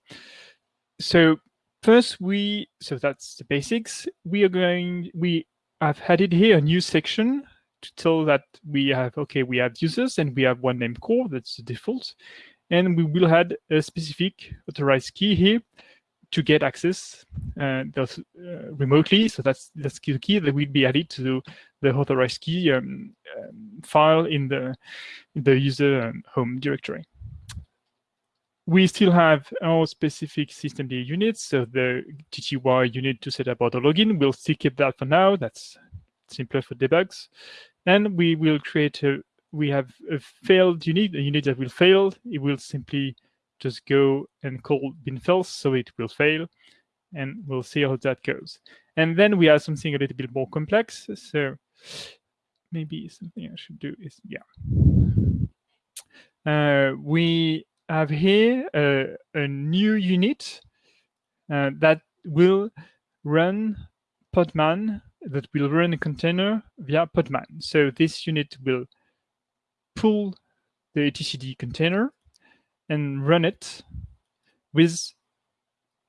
So First, we, so that's the basics. We are going, we have added here a new section to tell that we have, okay, we have users and we have one name core, that's the default. And we will add a specific authorized key here to get access uh, those, uh, remotely. So that's that's the key that will be added to the authorized key um, um, file in the in the user um, home directory we still have our specific system units. So the TTY unit to set up auto login, we'll still keep that for now. That's simpler for debugs. And we will create a, we have a failed unit, a unit that will fail. It will simply just go and call bin fails, so it will fail. And we'll see how that goes. And then we have something a little bit more complex. So maybe something I should do is, yeah. Uh, we have here a, a new unit uh, that will run Podman that will run a container via Podman. So this unit will pull the etcd container and run it with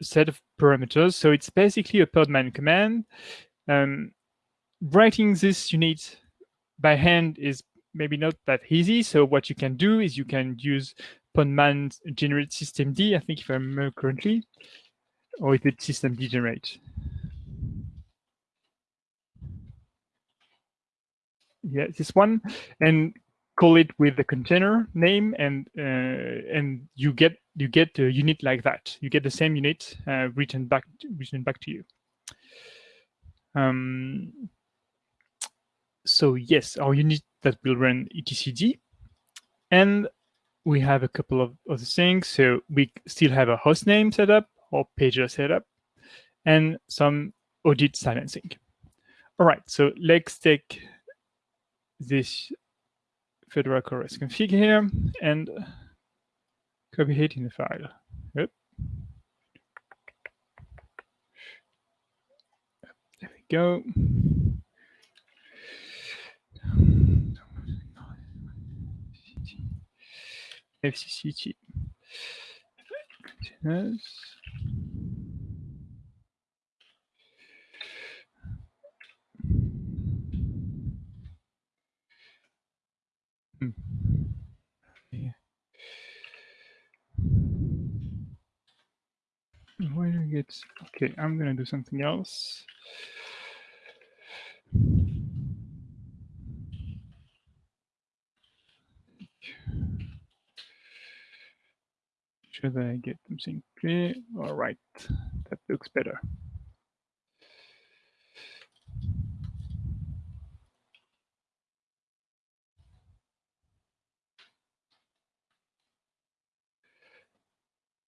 a set of parameters. So it's basically a Podman command. Um, writing this unit by hand is maybe not that easy. So what you can do is you can use Podman generate systemd, I think if I remember correctly, or is it systemd generate? Yeah, this one, and call it with the container name, and uh, and you get you get a unit like that. You get the same unit uh, written back written back to you. Um, so yes, our unit that will run etcd, and we have a couple of other things. So we still have a host name set up or pager setup and some audit silencing. All right, so let's take this Fedora CoreOS config here and copy it in the file. Yep. There we go. FCCT containers. Hmm. Yeah. Okay, I'm gonna do something else. Should I get something clear? All right, that looks better.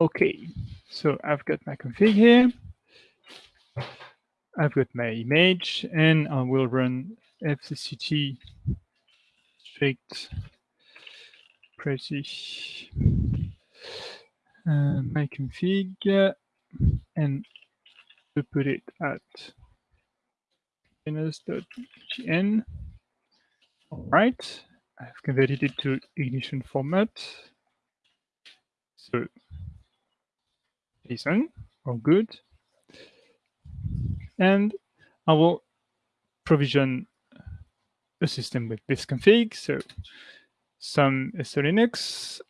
Okay, so I've got my config here. I've got my image, and I will run fcct strict pretty uh, my config and to put it at containers.gn. All right, I've converted it to ignition format. So JSON, or oh, good. And I will provision a system with this config. So some SE Linux,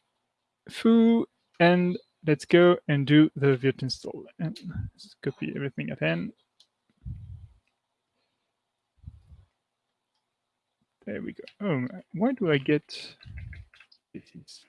foo, and let's go and do the virt install. And copy everything at hand. There we go. Oh, why do I get this? Is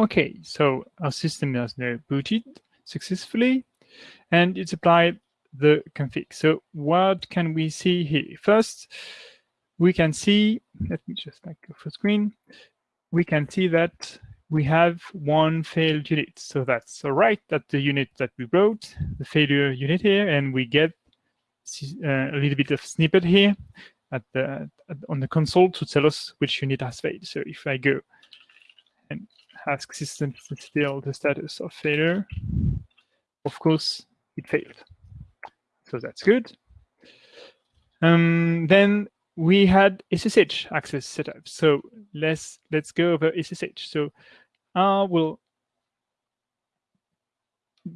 Okay, so our system has now booted successfully and it's applied the config. So what can we see here? First, we can see, let me just back go for screen. We can see that we have one failed unit. So that's all right, that the unit that we wrote, the failure unit here, and we get uh, a little bit of snippet here at the on the console to tell us which unit has failed. So if I go ask system to still the status of failure. Of course, it failed. So that's good. Um, then we had SSH access setup. So let's let's go over SSH. So I will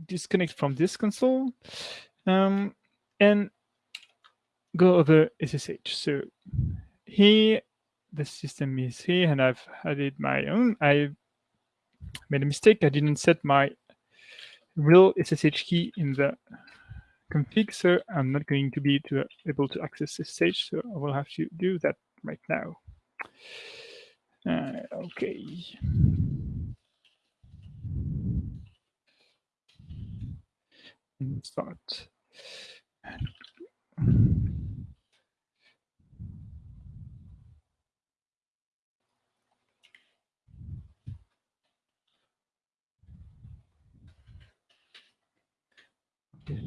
disconnect from this console um, and go over SSH. So here the system is here and I've added my own. I made a mistake. I didn't set my real SSH key in the config, so I'm not going to be to, able to access SSH, so I will have to do that right now. Uh, okay. Start.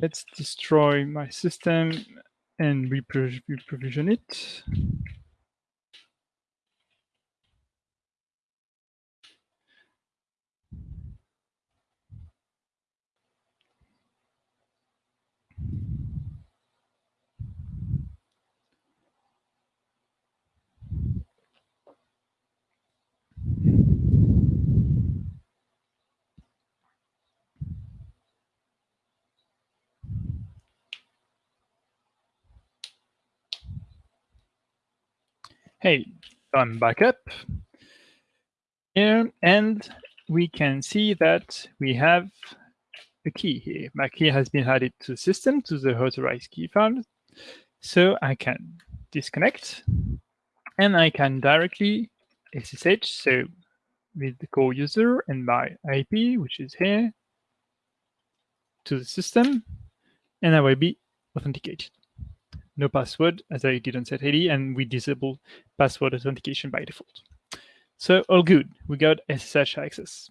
Let's destroy my system and reprovision it. Hey, I'm back up here, and we can see that we have a key here. My key has been added to the system, to the authorized key file. So I can disconnect, and I can directly SSH, so with the core user and my IP, which is here, to the system, and I will be authenticated no password as I didn't set ID, and we disable password authentication by default. So all good. We got SSH access.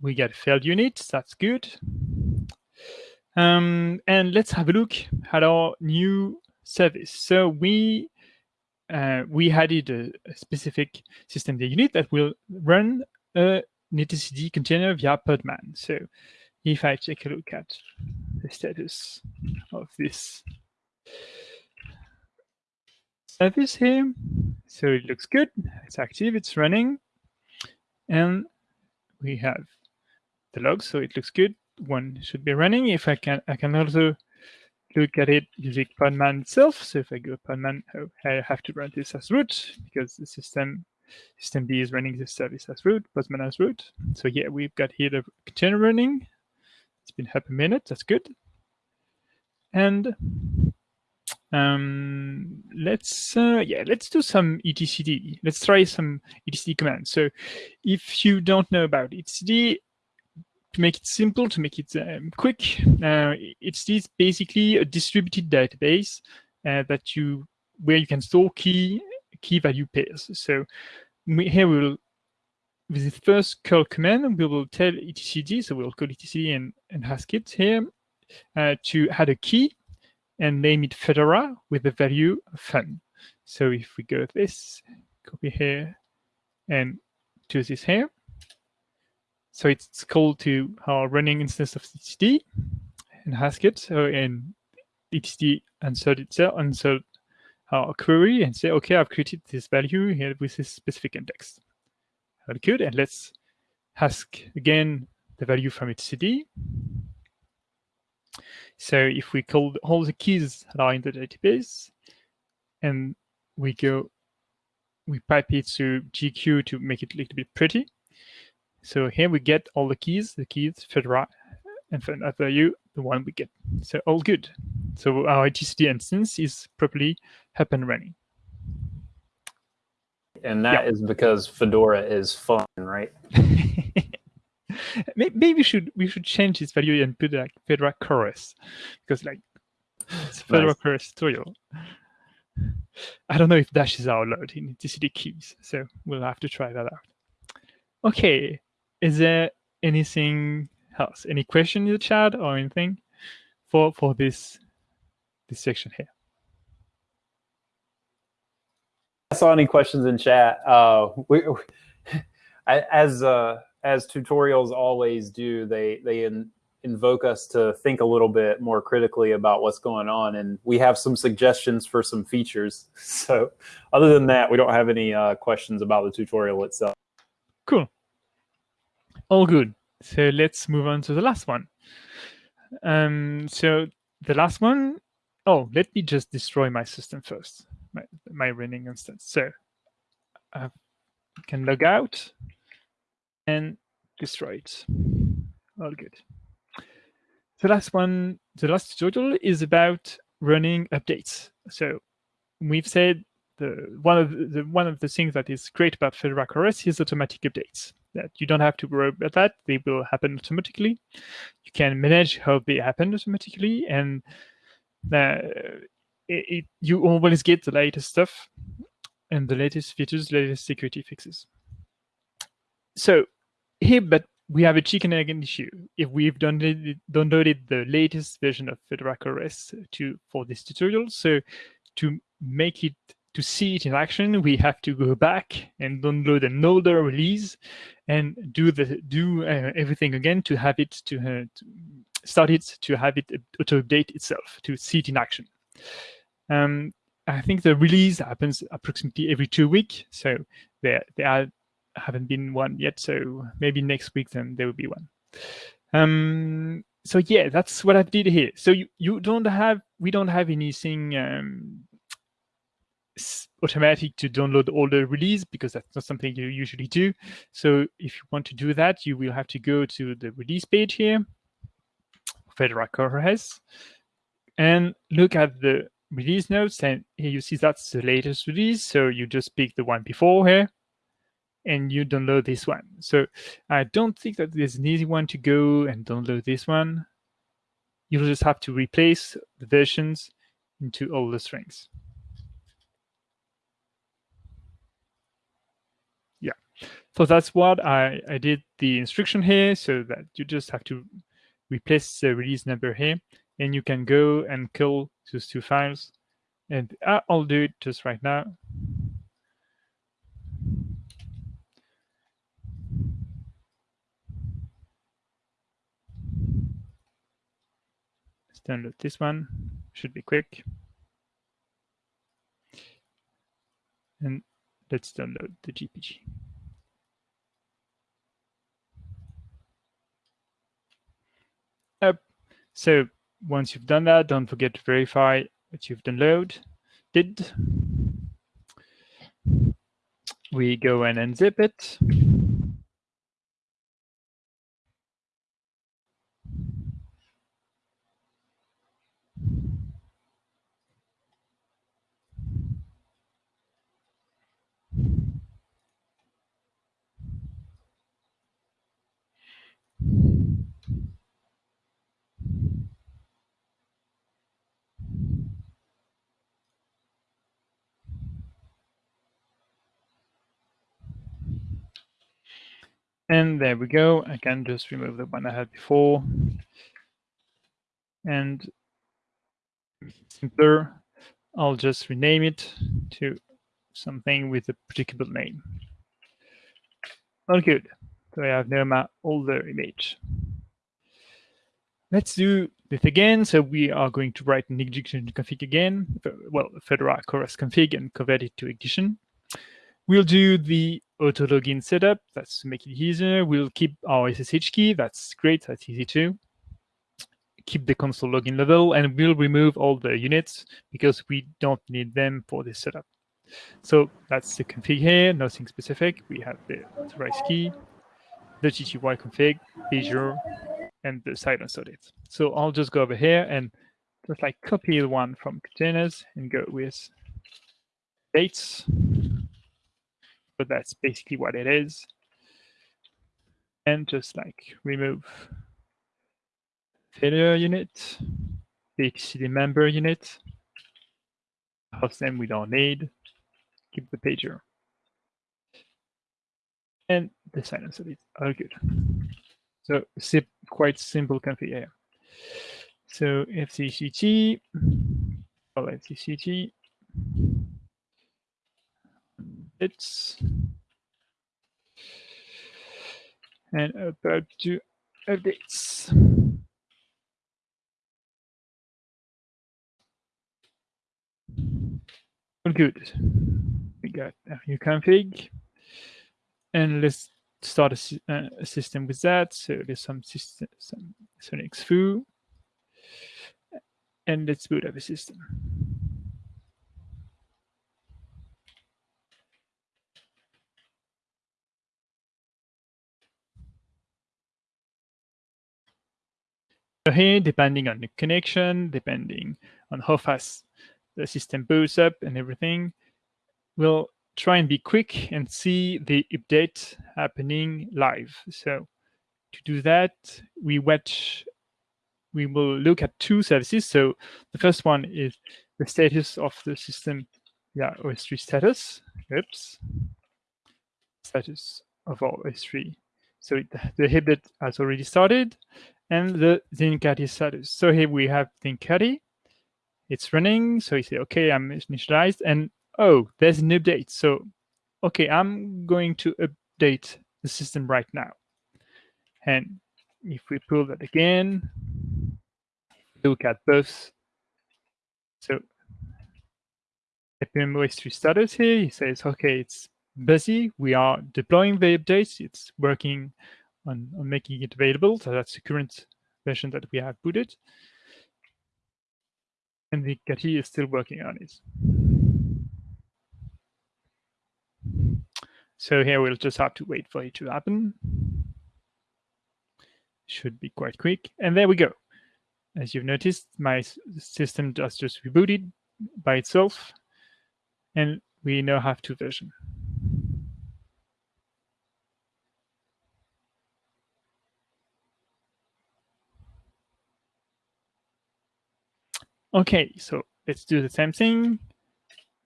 We got failed unit. That's good. Um, and let's have a look at our new service. So we uh, we added a, a specific system unit that will run a etcd container via Podman. So if I take a look at the status of this service here. So it looks good. It's active. It's running. And we have the logs, so it looks good. One should be running. If I can, I can also look at it using Podman itself. So if I go Podman, oh, I have to run this as root because the system system B is running this service as root, Podman as root. So yeah, we've got here the container running. It's been happy minute. That's good. And um, let's uh, yeah, let's do some etcd. Let's try some etcd commands. So if you don't know about etcd, to make it simple, to make it um, quick, uh, it's this basically a distributed database uh, that you where you can store key key value pairs. So we, here we will with the first curl command, we will tell etcd, so we'll call etcd and, and ask it here uh, to add a key and name it Fedora with the value fun. So if we go this, copy here, and do this here. So it's called to our running instance of etcd and ask it. So in etcd insert itself, insert our query and say, okay, I've created this value here with this specific index. Good. And let's ask again the value from etcd. So if we call all the keys that are in the database and we go, we pipe it to jq to make it a little bit pretty. So here we get all the keys, the keys, Fedora, and for that value, the one we get. So all good. So our etcd instance is properly up and running. And that yeah. is because Fedora is fun, right? maybe we should we should change this value and put like Fedora CoreOS because like it's Fedora nice. CoreOS tutorial. I don't know if Dash is allowed in etcd keys, so we'll have to try that out. Okay, is there anything else? Any question in the chat or anything for for this this section here? I saw any questions in chat. Uh, we, we as uh, as tutorials always do, they they in, invoke us to think a little bit more critically about what's going on, and we have some suggestions for some features. So, other than that, we don't have any uh, questions about the tutorial itself. Cool. All good. So let's move on to the last one. Um, so the last one, oh, let me just destroy my system first, my, my running instance. So I can log out and destroy it. All good. The last one, the last tutorial is about running updates. So we've said the one of the one of the things that is great about Fedora CoreOS is automatic updates. That you don't have to worry about that; they will happen automatically. You can manage how they happen automatically, and uh, it, it, you always get the latest stuff and the latest features, latest security fixes. So here, but we have a chicken egg issue. If we've downloaded, downloaded the latest version of Fedora CoreOS to for this tutorial, so to make it to see it in action, we have to go back and download an older release and do the do uh, everything again to have it to, uh, to, start it to have it auto update itself to see it in action. Um, I think the release happens approximately every two weeks, so there there are, haven't been one yet. So maybe next week then there will be one. Um, so yeah, that's what I did here. So you you don't have we don't have anything um, automatic to download all the release because that's not something you usually do. So if you want to do that, you will have to go to the release page here, Fedora CoreOS, and look at the release notes. And here you see that's the latest release. So you just pick the one before here and you download this one. So I don't think that there's an easy one to go and download this one. You'll just have to replace the versions into all the strings. Yeah. So that's what I, I did the instruction here so that you just have to replace the release number here and you can go and kill those two files. And I'll do it just right now. Let's download this one, should be quick. And let's download the GPG. up. So once you've done that, don't forget to verify that you've downloaded. Did we go and unzip it? And there we go. I can just remove the one I had before. And simpler, I'll just rename it to something with a predictable name. All good. So I have now my older image. Let's do this again. So we are going to write an ignition config again. Well, Fedora CoreOS config and convert it to ignition. We'll do the auto login setup. That's to make it easier. We'll keep our SSH key. That's great. That's easy too. Keep the console login level, and we'll remove all the units because we don't need them for this setup. So that's the config here, nothing specific. We have the authorized key, the TTY config, Azure, and the silence audit. So I'll just go over here and just like copy the one from containers and go with dates but that's basically what it is. And just like remove failure unit, the etcd member unit, host name we don't need, keep the pager. And the silence of it, all good. So quite simple config here. So fcct, oh, fcct, it's and about to updates. good. We got a new config, and let's start a, uh, a system with that. So there's some system, some Linux foo, and let's boot up a system. Here, depending on the connection, depending on how fast the system boots up and everything, we'll try and be quick and see the update happening live. So to do that, we watch, we will look at two services. So the first one is the status of the system, yeah, ostree status. Oops. Status of our ostree So it, the Hiblet has already started and the Zincati status. So here we have Zincati. It's running. So you say, okay, I'm initialized. And oh, there's an update. So, okay, I'm going to update the system right now. And if we pull that again, look at both. So rpm-ostree status here, he says, okay, it's busy. We are deploying the updates. It's working on, on making it available. So that's the current version that we have booted. And the Kati is still working on it. So here we'll just have to wait for it to happen. Should be quite quick. And there we go. As you've noticed, my system just just rebooted by itself. And we now have two versions. Okay, so let's do the same thing.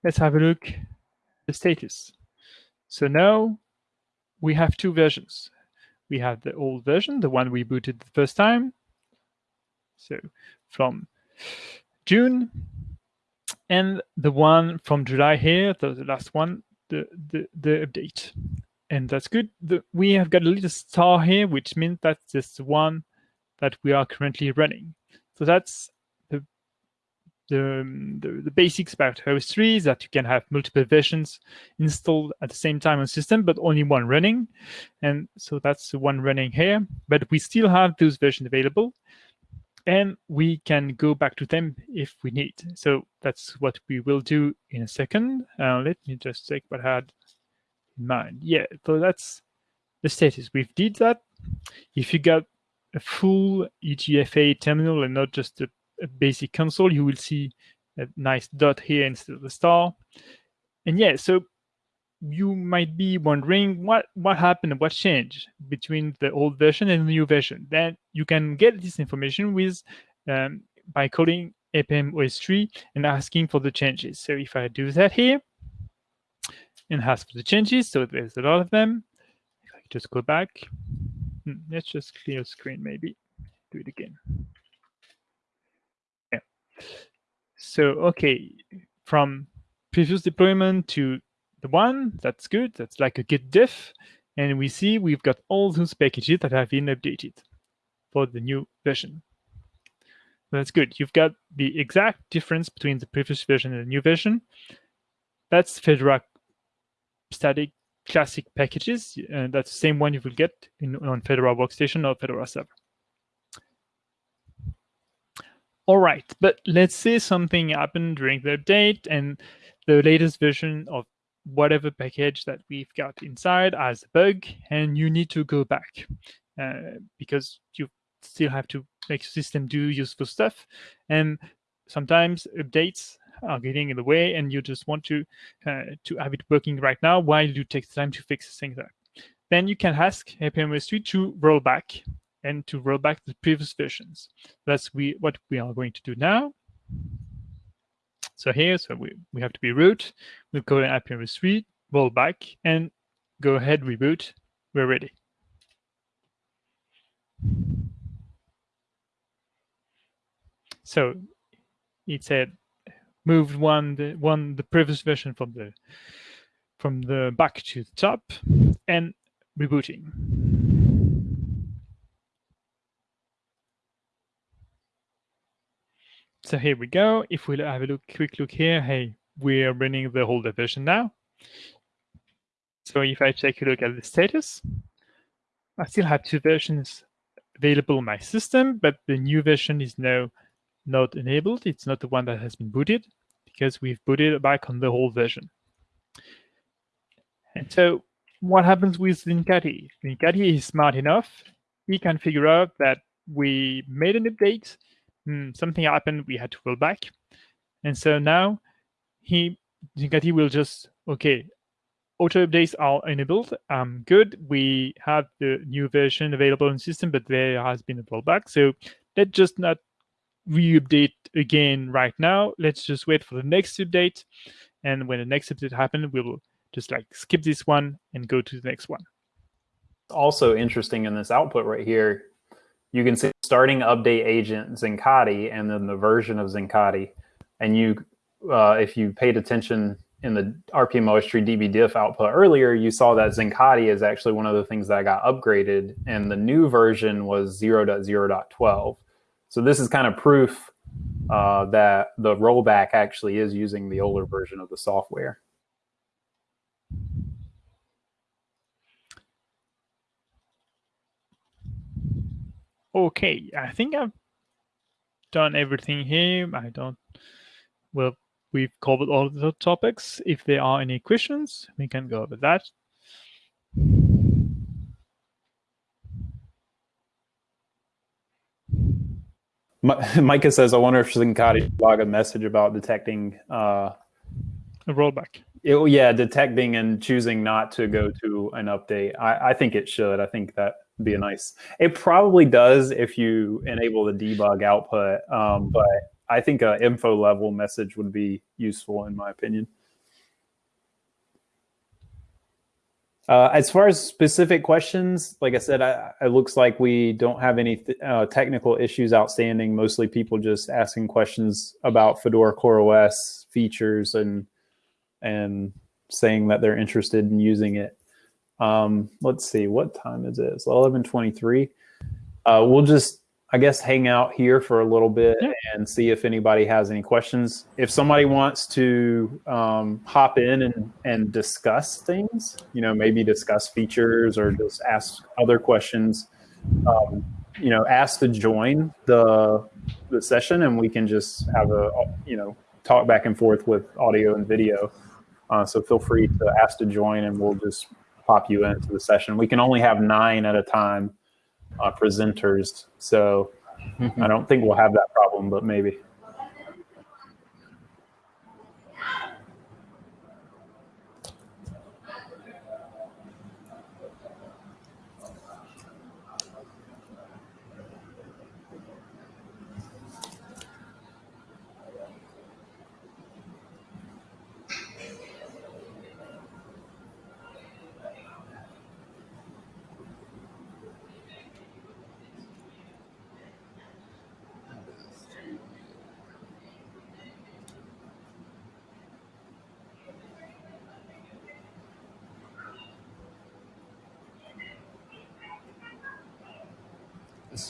Let's have a look the status. So now we have two versions. We have the old version, the one we booted the first time. So from June, and the one from July here, the, the last one, the, the, the update. And that's good. The, we have got a little star here, which means that's the one that we are currently running. So that's the, the, the, basics about ostree is that you can have multiple versions installed at the same time on system, but only one running. And so that's the one running here. But we still have those versions available. And we can go back to them if we need. So that's what we will do in a second. Uh, let me just check what I had in mind. Yeah, so that's the status. We've did that. If you got a full EGFA terminal and not just a basic console, you will see a nice dot here instead of the star. And yeah, so you might be wondering what, what happened, what changed between the old version and the new version. Then you can get this information with um, by calling rpm-ostree and asking for the changes. So if I do that here and ask for the changes, so there's a lot of them. If I just go back, hmm, let's just clear screen maybe, do it again. So, okay, from previous deployment to the one, that's good. That's like a git diff. And we see we've got all those packages that have been updated for the new version. That's good. You've got the exact difference between the previous version and the new version. That's Fedora static classic packages. And that's the same one you will get in, on Fedora Workstation or Fedora Server. All right, but let's say something happened during the update and the latest version of whatever package that we've got inside has a bug and you need to go back uh, because you still have to make your system do useful stuff. And sometimes updates are getting in the way and you just want to uh, to have it working right now while you take time to fix things up. Then you can ask rpm-ostree to roll back and to roll back the previous versions. That's we what we are going to do now. So here, so we, we have to be root. We'll go to rpm-ostree, roll back, and go ahead, reboot. We're ready. So it said moved one the one the previous version from the from the back to the top and rebooting. So here we go. If we have a look, quick look here, hey, we are running the older version now. So if I take a look at the status, I still have two versions available in my system, but the new version is now not enabled. It's not the one that has been booted because we've booted back on the old version. And so what happens with Zincati? Zincati is smart enough. He can figure out that we made an update hmm, something happened, we had to roll back. And so now he Zincati will just, okay, auto updates are enabled. Um, good. We have the new version available in system, but there has been a rollback. So let's just not re-update again right now. Let's just wait for the next update. And when the next update happens, we will just like skip this one and go to the next one. also interesting in this output right here, you can see starting update agent Zincati and then the version of Zincati. And you, uh, if you paid attention in the rpm-ostree db diff output earlier, you saw that Zincati is actually one of the things that I got upgraded, and the new version was 0.0.12. So this is kind of proof uh, that the rollback actually is using the older version of the software. Okay, I think I've done everything here. I don't, well, we've covered all the topics. If there are any questions, we can go over that. Micah says, I wonder if Zincati log a message about detecting uh, a rollback. It, yeah, detecting and choosing not to go to an update. I, I think it should. I think that be a nice. It probably does if you enable the debug output, um, but I think an info level message would be useful in my opinion. Uh, as far as specific questions, like I said, I, it looks like we don't have any uh, technical issues outstanding. Mostly people just asking questions about Fedora CoreOS features and and saying that they're interested in using it. Um, let's see, what time is it? It's 11:23. Uh, we'll just I guess hang out here for a little bit yeah. and see if anybody has any questions. If somebody wants to um, hop in and, and discuss things, you know, maybe discuss features or just ask other questions, um, you know, ask to join the the session and we can just have a you know talk back and forth with audio and video. Uh, so feel free to ask to join and we'll just pop you into the session. We can only have nine at a time uh, presenters. So I don't think we'll have that problem, but maybe.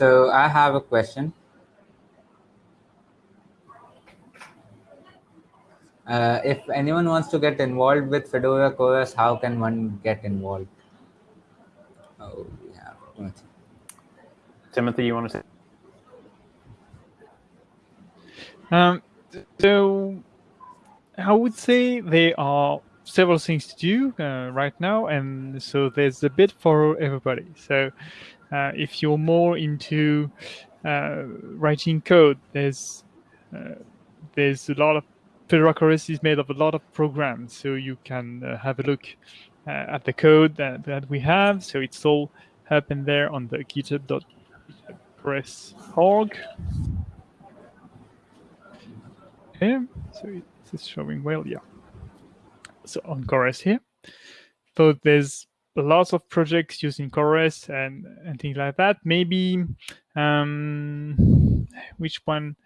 So I have a question. Uh, if anyone wants to get involved with Fedora CoreOS, how can one get involved? Oh, yeah. Timothy. Timothy, you want to say? Um, so I would say there are several things to do uh, right now, and so there's a bit for everybody. So if you're more into uh, writing code, there's uh, there's a lot of Fedora CoreOS is made of a lot of programs, so you can have a look at the code that, that we have. So it's all happened there on the github.press.org. Yeah, so it's showing well, yeah. So on CoreOS here. So there's lots of projects using CoreOS and, and things like that. Maybe um, which one?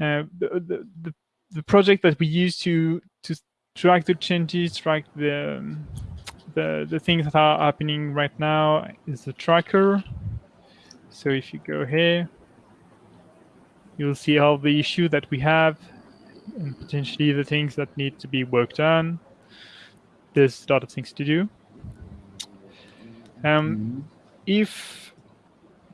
Uh, the, the, the project that we use to to track the changes, track the the the things that are happening right now is the tracker. So if you go here, you'll see all the issue that we have and potentially the things that need to be worked on. There's a lot of things to do. Um, mm-hmm. If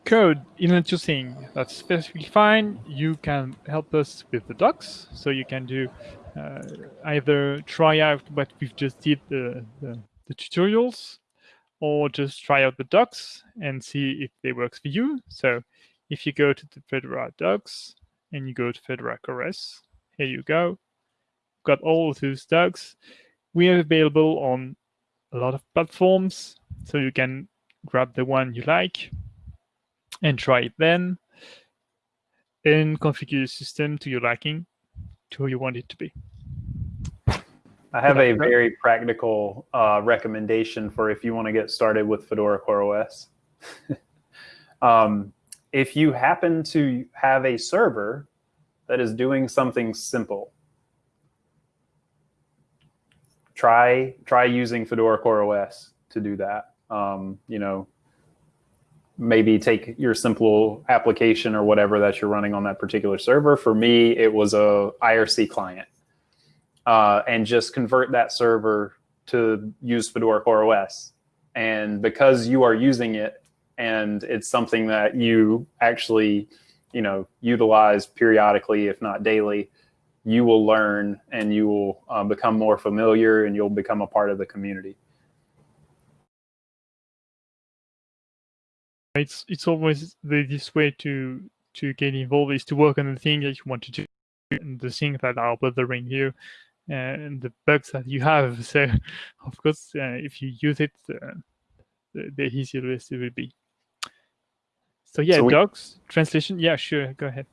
code isn't your thing, that's perfectly fine. You can help us with the docs. So you can do uh, either try out what we've just did, the, the, the, tutorials, or just try out the docs and see if they works for you. So if you go to the Fedora docs and you go to Fedora CoreOS, here you go. Got all of those docs. We are available on a lot of platforms. So you can grab the one you like and try it then and configure the system to your liking to who you want it to be. I have a very practical uh, recommendation for if you want to get started with Fedora CoreOS. um, if you happen to have a server that is doing something simple, try try using Fedora CoreOS to do that. Um, you know, maybe take your simple application or whatever that you're running on that particular server. For me, it was a IRC client uh, and just convert that server to use Fedora CoreOS. And because you are using it and it's something that you actually, you know, utilize periodically, if not daily, you will learn and you will uh, become more familiar and you'll become a part of the community. It's it's always the, this way to to get involved is to work on the thing that you want to do and the things that are bothering you and the bugs that you have. So, of course, uh, if you use it, uh, the, the easier it will be. So yeah, so we, docs translation. Yeah, sure. Go ahead.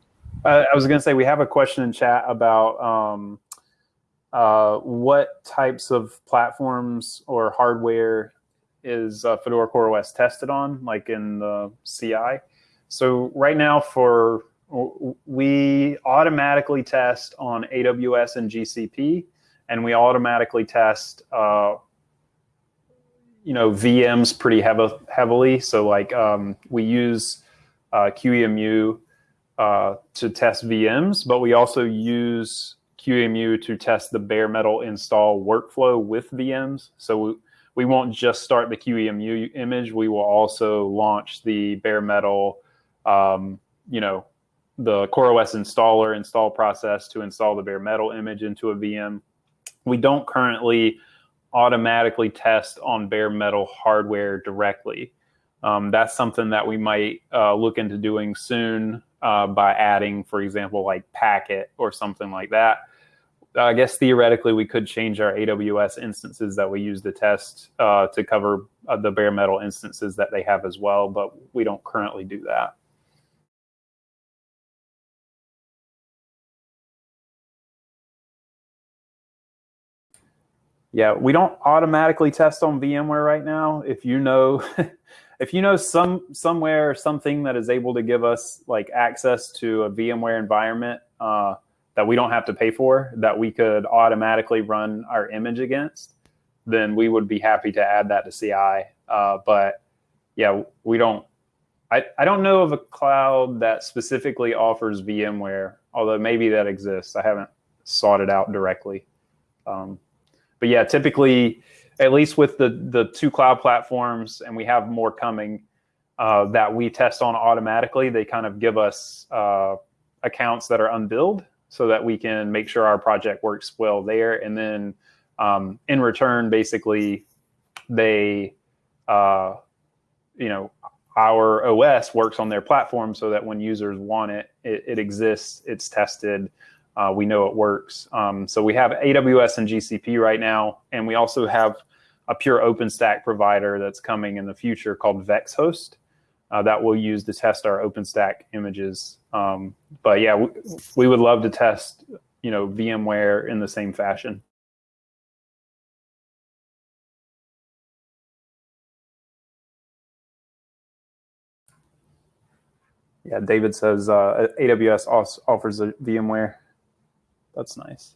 I was going to say we have a question in chat about um, uh, what types of platforms or hardware is uh, Fedora CoreOS tested on, like in the CI. So right now for we automatically test on AWS and GCP, and we automatically test, uh, you know, VMs pretty heavily. So like um, we use uh, QEMU uh, to test VMs, but we also use QEMU to test the bare metal install workflow with VMs. So we, we won't just start the QEMU image. We will also launch the bare metal, um, you know, the CoreOS installer install process to install the bare metal image into a VM. We don't currently automatically test on bare metal hardware directly. Um, that's something that we might uh, look into doing soon uh, by adding, for example, like Packet or something like that. I guess theoretically we could change our AWS instances that we use to test uh, to cover uh, the bare metal instances that they have as well, but we don't currently do that. Yeah, we don't automatically test on VMware right now. If you know, if you know some somewhere something that is able to give us like access to a VMware environment uh, that we don't have to pay for, that we could automatically run our image against, then we would be happy to add that to CI. Uh, but yeah, we don't. I, I don't know of a cloud that specifically offers VMware, although maybe that exists. I haven't sought it out directly. Um, but yeah, typically, at least with the the two cloud platforms, and we have more coming uh, that we test on automatically. They kind of give us uh, accounts that are unbilled, so that we can make sure our project works well there. And then um, in return, basically, they, uh, you know, our OS works on their platform so that when users want it, it, it exists, it's tested, uh, we know it works. Um, so we have AWS and GCP right now, and we also have a pure OpenStack provider that's coming in the future called VEXXHOST uh, that we'll use to test our OpenStack images. Um, but yeah, we, we would love to test, you know, VMware in the same fashion. Yeah, David says uh, AWS offers a VMware. That's nice.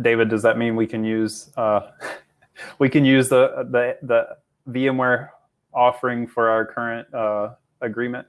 David, does that mean we can use uh, we can use the the the VMware offering for our current uh, agreement?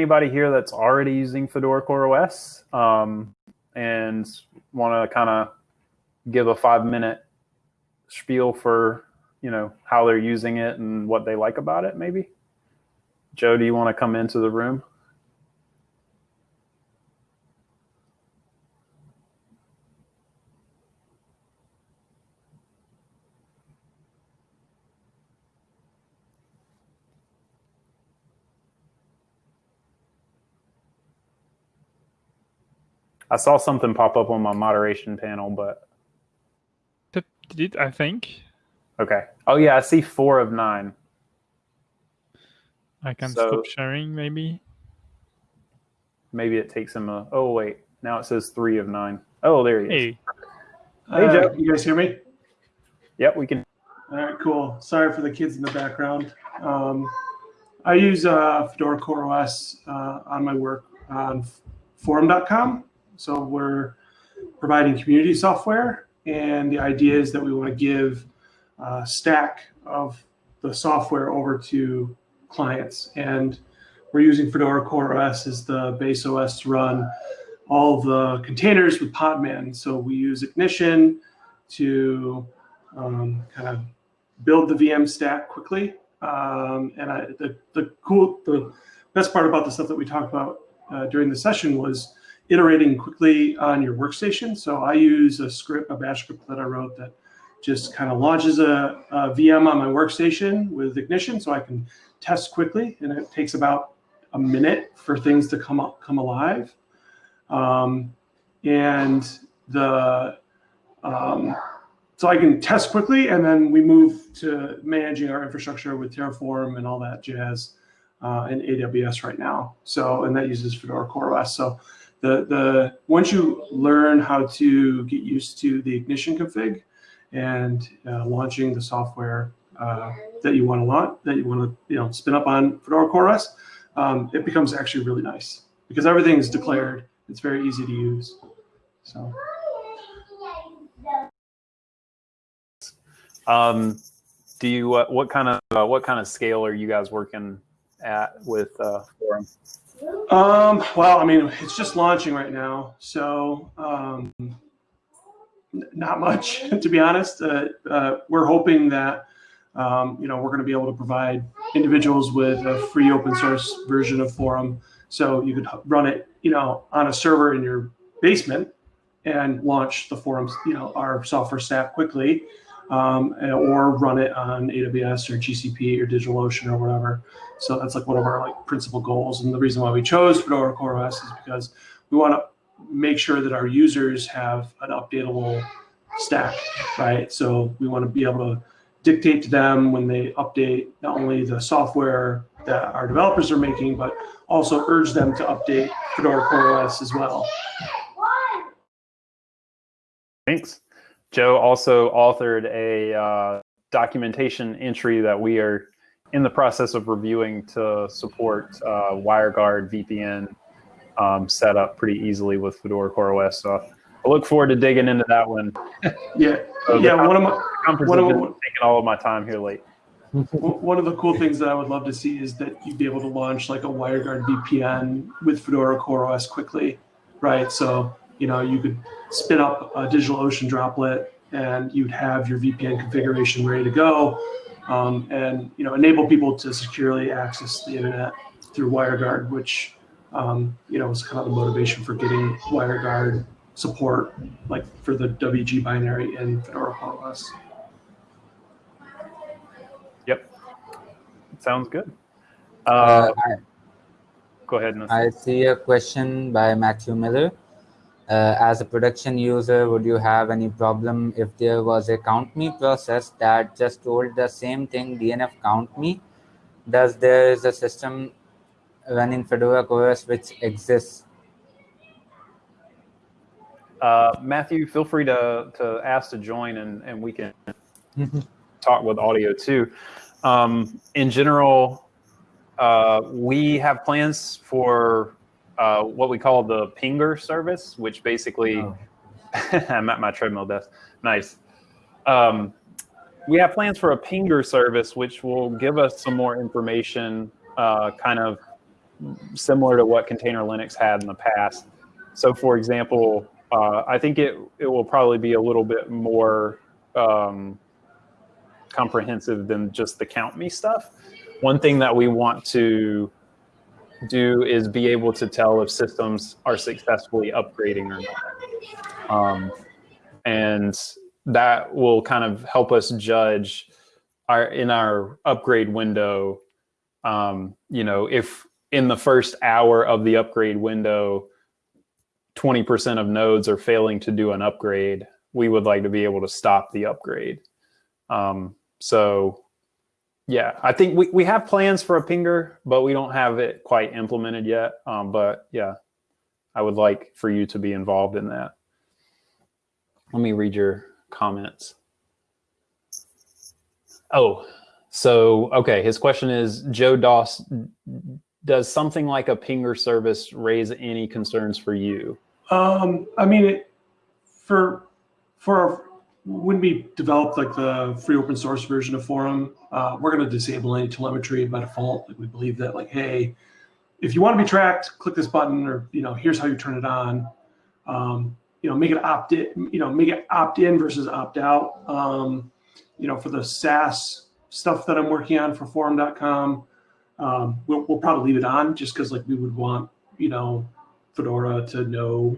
Anybody here that's already using Fedora CoreOS um, and want to kind of give a five minute spiel for you know how they're using it and what they like about it maybe? Joe do you want to come into the room I saw something pop up on my moderation panel, but did it, I think. okay. Oh yeah, I see four of nine. I can So- stop sharing maybe. Maybe it takes him a. Oh wait, now it says three of nine. Oh, there he is. Hey, Hey, Uh, Joe. You guys hear me? Yep, we can. All right, cool. Sorry for the kids in the background. Um, I use uh, Fedora Core OS uh, on my work on forem.com. So we're providing community software, and the idea is that we want to give a stack of the software over to clients. And we're using Fedora Core OS as the base OS to run all the containers with Podman. So we use Ignition to um, kind of build the VM stack quickly. Um, and I, the, the cool, the best part about the stuff that we talked about uh, during the session was iterating quickly on your workstation. So I use a script, a bash script that I wrote that just kind of launches a, a VM on my workstation with Ignition so I can test quickly. And it takes about a minute for things to come up, come alive. Um, and the, um, so I can test quickly, and then we move to managing our infrastructure with Terraform and all that jazz uh, in AWS right now. So, and that uses Fedora CoreOS. So, the the once you learn how to get used to the Ignition config and uh, launching the software uh, that you want to launch, that you want to you know spin up on Fedora CoreOS, um, it becomes actually really nice because everything is declared. It's very easy to use. So. Um, do you uh, what kind of uh, what kind of scale are you guys working at with uh, Forem? Um, well, I mean, it's just launching right now, so um, not much, to be honest. Uh, uh, we're hoping that um, you know we're going to be able to provide individuals with a free open source version of Forem, so you could run it, you know, on a server in your basement and launch the Forem, you know, our software stack quickly, um, or run it on AWS or GCP or DigitalOcean or whatever. So that's like one of our like principal goals. And the reason why we chose Fedora CoreOS is because we want to make sure that our users have an updatable stack, right? So we want to be able to dictate to them when they update not only the software that our developers are making, but also urge them to update Fedora CoreOS as well. Thanks. Joe also authored a uh, documentation entry that we are in the process of reviewing to support uh, WireGuard VPN um, set up pretty easily with Fedora CoreOS. So I look forward to digging into that one. Yeah, So yeah. One of my one of- been taking all of my time here late. One of the cool things that I would love to see is that you'd be able to launch like a WireGuard VPN with Fedora CoreOS quickly, right? So, you know, you could spin up a DigitalOcean droplet and you'd have your VPN configuration ready to go um, and, you know, enable people to securely access the internet through WireGuard, which, um, you know, was kind of the motivation for getting WireGuard support, like for the WG binary in Fedora CoreOS. Yep. Sounds good. Uh, Uh, I, go ahead. Nassim. I see a question by Matthew Miller. Uh, as a production user, would you have any problem if there was a count me process that just told the same thing DNF count me? Does there is a system running Fedora CoreOS which exists? Uh, Matthew, feel free to, to ask to join and, and we can talk with audio too. Um, in general, uh, we have plans for uh, what we call the pinger service, which basically, I'm at my treadmill desk. Nice. Um, we have plans for a pinger service, which will give us some more information, uh, kind of similar to what Container Linux had in the past. So, for example, uh, I think it it will probably be a little bit more um, comprehensive than just the count me stuff. One thing that we want to do is be able to tell if systems are successfully upgrading or not, um, and that will kind of help us judge our in our upgrade window. Um, you know, if in the first hour of the upgrade window 20% of nodes are failing to do an upgrade, we would like to be able to stop the upgrade. Um, so yeah, I think we, we have plans for a pinger, but we don't have it quite implemented yet. Um, but yeah, I would like for you to be involved in that. Let me read your comments. Oh, so, okay, his question is, Joe Doss, does something like a pinger service raise any concerns for you? Um, I mean, it, for for when we developed like the free open source version of Forem, uh, we're going to disable any telemetry by default. Like we believe that like, hey, if you want to be tracked, click this button, or you know, here's how you turn it on. Um, you know, make it opt in. You know, make it opt in versus opt out. Um, you know, for the SaaS stuff that I'm working on for forem.com, um, we'll, we'll probably leave it on just because like we would want, you know, Fedora to know,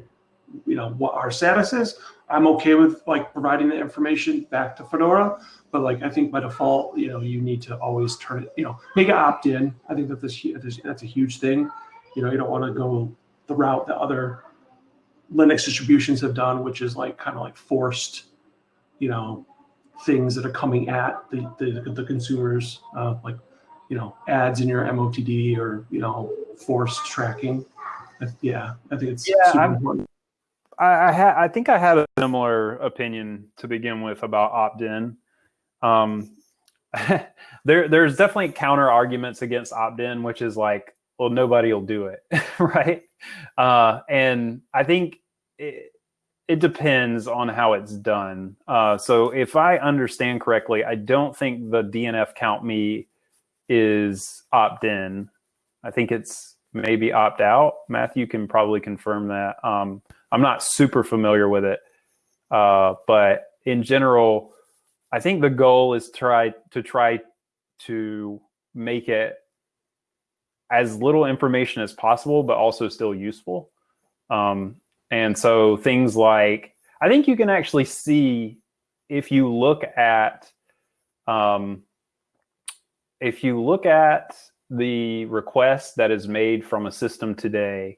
you know, what our status is. I'm okay with like providing the information back to Fedora, but like I think by default, you know, you need to always turn it, you know, make it opt in. I think that this that's a huge thing. You know, you don't want to go the route that other Linux distributions have done, which is like kind of like forced, you know, things that are coming at the, the, the consumers, uh, like, you know, ads in your MOTD or, you know, forced tracking. Yeah, I think it's yeah, super important. I, I, I think I had a similar opinion to begin with about opt-in. Um, there, there's definitely counter arguments against opt-in, which is like, well, nobody will do it, right? Uh, and I think it, it depends on how it's done. Uh, so if I understand correctly, I don't think the DNF count me is opt in. I think it's maybe opt out. Matthew can probably confirm that. Um, I'm not super familiar with it, uh, but in general, I think the goal is try to try to make it as little information as possible, but also still useful. Um, and so things like, I think you can actually see if you look at, um, if you look at the request that is made from a system today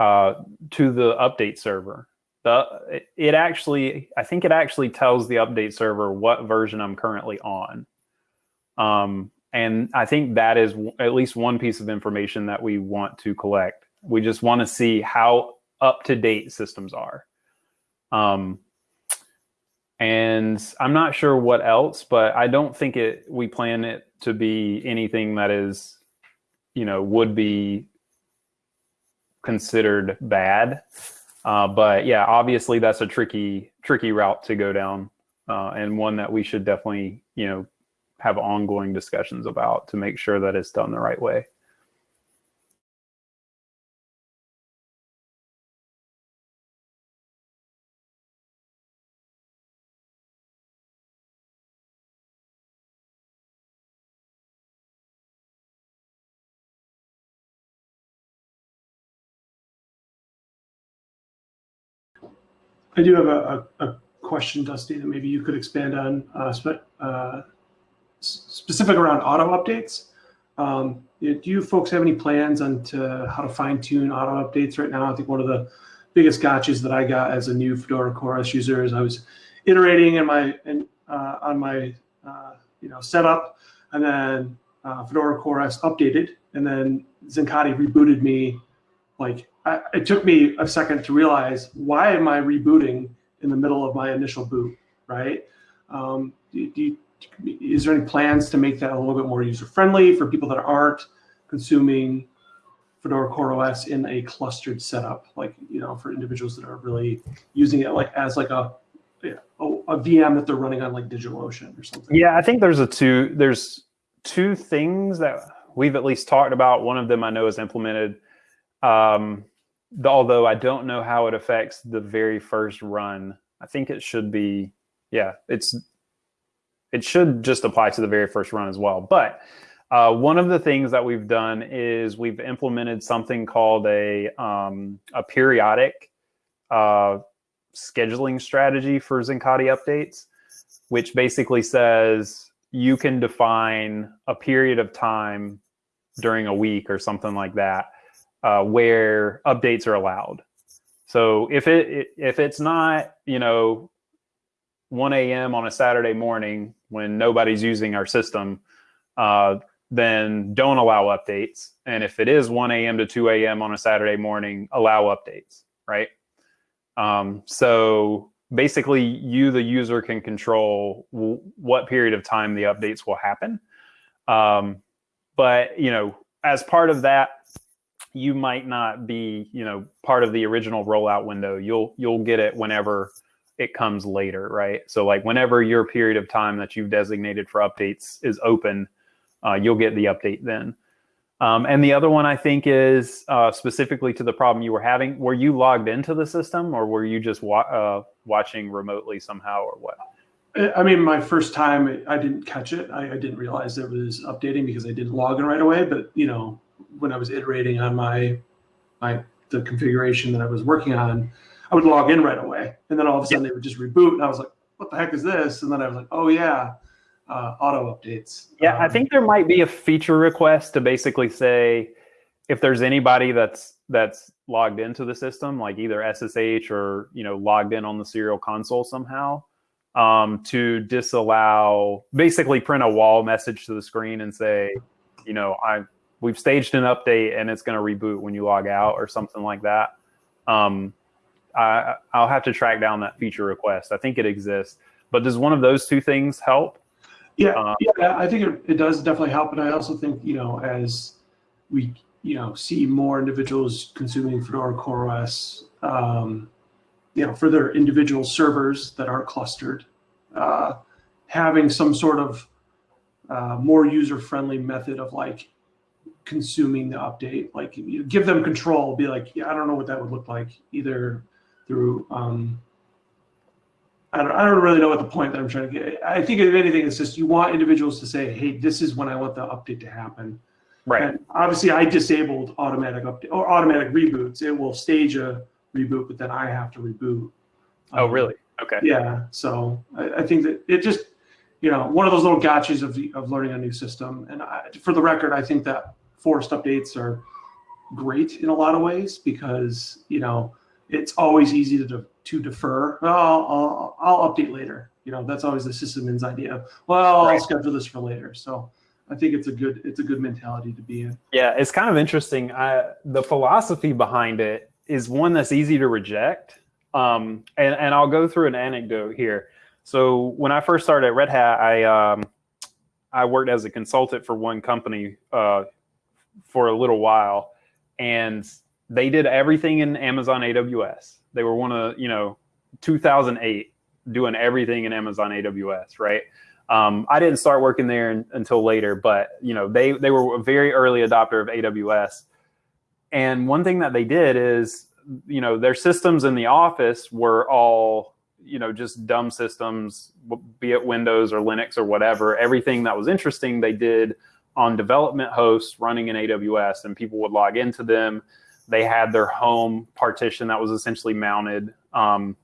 uh, to the update server, the, it actually, I think it actually tells the update server what version I'm currently on. Um, and I think that is at least one piece of information that we want to collect. We just want to see how up to date systems are. Um, and I'm not sure what else, but I don't think it. We plan it to be anything that is, you know, would be considered bad. Uh, but yeah, obviously that's a tricky, tricky route to go down, uh, and one that we should definitely, you know, have ongoing discussions about to make sure that it's done the right way. I do have a, a, a, question, Dusty, that maybe you could expand on, uh, spe uh, specific around auto updates. Um, do you folks have any plans on to how to fine tune auto updates right now? I think one of the biggest gotchas that I got as a new Fedora CoreOS user is I was iterating in my in, uh, on my uh, you know setup, and then uh, Fedora CoreOS updated, and then Zincati rebooted me like I, it took me a second to realize why am I rebooting in the middle of my initial boot, right? Um, do, do you, is there any plans to make that a little bit more user friendly for people that aren't consuming Fedora CoreOS in a clustered setup, like you know, for individuals that are really using it like as like a a, a VM that they're running on like DigitalOcean or something. Yeah, I think there's a two there's two things that we've at least talked about. One of them I know is implemented. Um, although I don't know how it affects the very first run. I think it should be, yeah, it's it should just apply to the very first run as well. But uh, one of the things that we've done is we've implemented something called a um, a periodic uh, scheduling strategy for Zincati updates, which basically says you can define a period of time during a week or something like that uh, where updates are allowed. So if it if it's not, you know, 1 a.m. on a Saturday morning when nobody's using our system, uh, then don't allow updates. And if it is 1 a.m. to 2 a.m. on a Saturday morning, allow updates, right? Um, so basically, you, the user, can control what period of time the updates will happen. Um, but, you know, as part of that, you might not be, you know, part of the original rollout window. You'll you'll get it whenever it comes later, right? So like whenever your period of time that you've designated for updates is open, uh, you'll get the update then. Um, and the other one I think is uh, specifically to the problem you were having. Were you logged into the system, or were you just wa- uh, watching remotely somehow, or what? I mean, my first time, I didn't catch it. I, I didn't realize it was updating because I didn't log in right away. But you know, when I was iterating on my my the configuration that I was working on, I would log in right away, and then all of a sudden they would just reboot, and I was like, "What the heck is this?" And then I was like, "Oh yeah, uh, auto updates." Yeah, um, I think there might be a feature request to basically say if there's anybody that's that's logged into the system, like either SSH or you know logged in on the serial console somehow, um, to disallow, basically print a wall message to the screen and say, you know, I we've staged an update and it's going to reboot when you log out or something like that. Um, I, I'll have to track down that feature request. I think it exists, but does one of those two things help? Yeah, um, yeah, I think it, it does definitely help, and I also think you know as we you know see more individuals consuming Fedora CoreOS, um, you know, for their individual servers that aren't clustered, uh, having some sort of uh, more user-friendly method of like consuming the update. Like you give them control, be like, yeah, I don't know what that would look like either through, um, I don't, I don't really know what the point that I'm trying to get. I think if anything, it's just you want individuals to say, hey, this is when I want the update to happen. Right. And obviously I disabled automatic update or automatic reboots. It will stage a reboot, but then I have to reboot. Oh, um, really? Okay. Yeah. So I, I think that it just, you know, one of those little gotchas of, of learning a new system. And I, for the record, I think that forced updates are great in a lot of ways because you know it's always easy to to defer. Well, I'll, I'll update later. You know that's always the sysadmin's idea. Well, right. I'll schedule this for later. So I think it's a good it's a good mentality to be in. Yeah, it's kind of interesting. I, the philosophy behind it is one that's easy to reject. Um, and and I'll go through an anecdote here. So when I first started at Red Hat, I um, I worked as a consultant for one company uh, for a little while, and they did everything in Amazon AWS. They were one of you know 2008 doing everything in Amazon AWS, right? Um, I didn't start working there in, until later, but you know they they were a very early adopter of AWS. And one thing that they did is, you know, their systems in the office were all you know just dumb systems, be it Windows or Linux or whatever. Everything that was interesting, they did on development hosts running in AWS, and people would log into them. They had their home partition that was essentially mounted um,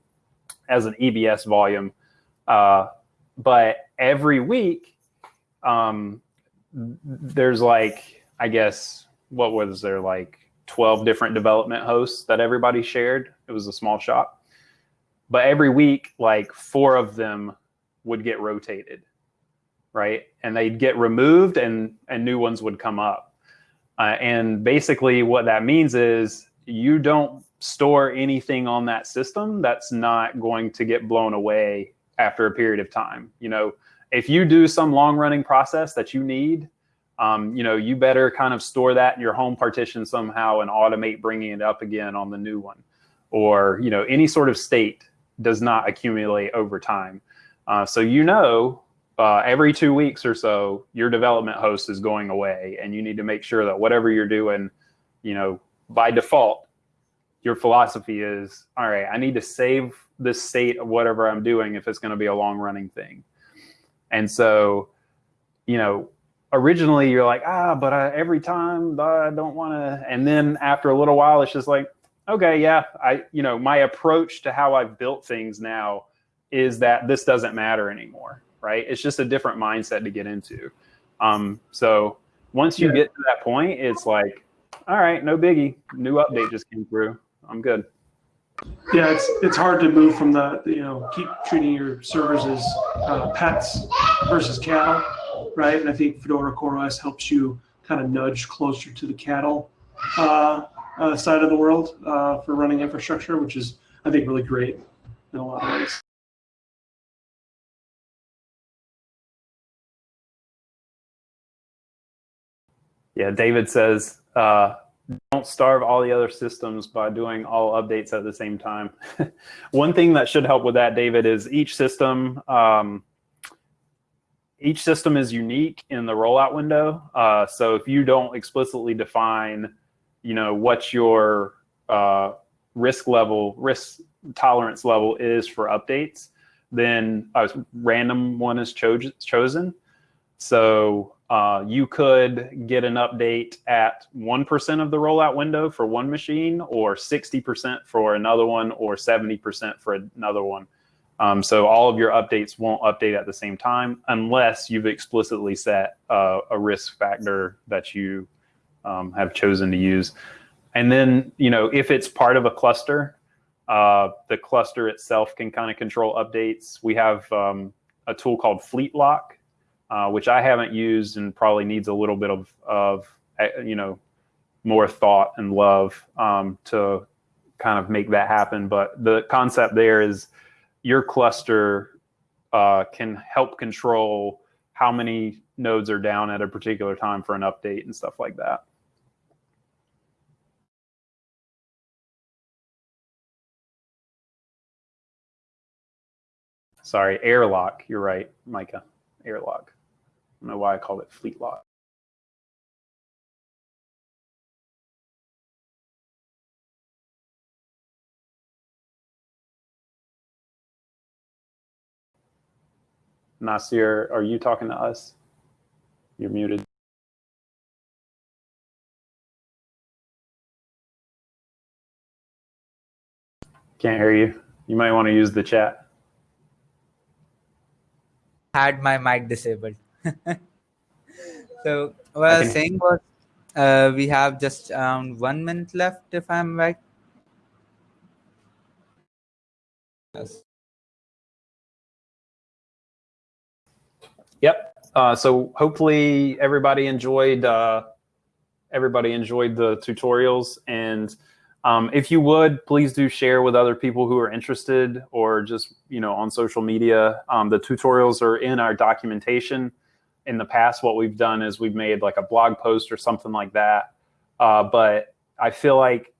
as an EBS volume. Uh, but every week, um, there's like, I guess, what was there like 12 different development hosts that everybody shared? It was a small shop. But every week, like four of them would get rotated right? And they'd get removed and, and new ones would come up. Uh, and basically what that means is you don't store anything on that system that's not going to get blown away after a period of time. You know, if you do some long running process that you need, um, you know, you better kind of store that in your home partition somehow and automate bringing it up again on the new one. Or, you know, any sort of state does not accumulate over time. Uh, so you know uh, every two weeks or so, your development host is going away, and you need to make sure that whatever you're doing, you know, by default, your philosophy is all right. I need to save this state of whatever I'm doing if it's going to be a long running thing. And so, you know, originally you're like, ah, but I, every time I don't want to. And then after a little while, it's just like, okay, yeah, I, you know, my approach to how I've built things now is that this doesn't matter anymore right? It's just a different mindset to get into. Um, so once you yeah. get to that point, it's like, all right, no biggie. New update just came through. I'm good. Yeah, it's it's hard to move from the you know keep treating your servers as uh, pets versus cattle, right? And I think Fedora CoreOS helps you kind of nudge closer to the cattle uh, uh, side of the world uh, for running infrastructure, which is I think really great in a lot of ways. Yeah, David says, uh, don't starve all the other systems by doing all updates at the same time. One thing that should help with that, David, is each system um, each system is unique in the rollout window. Uh, so if you don't explicitly define, you know, what your uh, risk level, risk tolerance level is for updates, then a random one is cho chosen. So uh, you could get an update at 1% of the rollout window for one machine or 60% for another one or 70% for another one. Um, so all of your updates won't update at the same time unless you've explicitly set uh, a risk factor that you um, have chosen to use. And then, you know, if it's part of a cluster, uh, the cluster itself can kind of control updates. We have um, a tool called Fleet Lock uh, which I haven't used and probably needs a little bit of, of uh, you know, more thought and love um, to kind of make that happen. But the concept there is your cluster uh, can help control how many nodes are down at a particular time for an update and stuff like that. Sorry, airlock. You're right, Micah. Airlock. Don't know why I called it fleet lock. Nasir, are you talking to us? You're muted. Can't hear you. You might want to use the chat. Had my mic disabled. so what I, was saying was uh, we have just around one minute left, if I'm right. Yes. Yep. Uh, so hopefully everybody enjoyed uh, everybody enjoyed the tutorials and um, if you would, please do share with other people who are interested or just, you know, on social media. Um, the tutorials are in our documentation in the past, what we've done is we've made like a blog post or something like that. Uh, but I feel like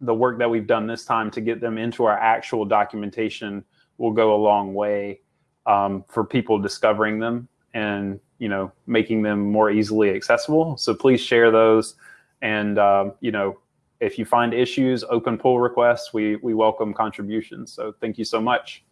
the work that we've done this time to get them into our actual documentation will go a long way um, for people discovering them and you know making them more easily accessible. So please share those. And um, you know if you find issues, open pull requests, we we welcome contributions. So thank you so much.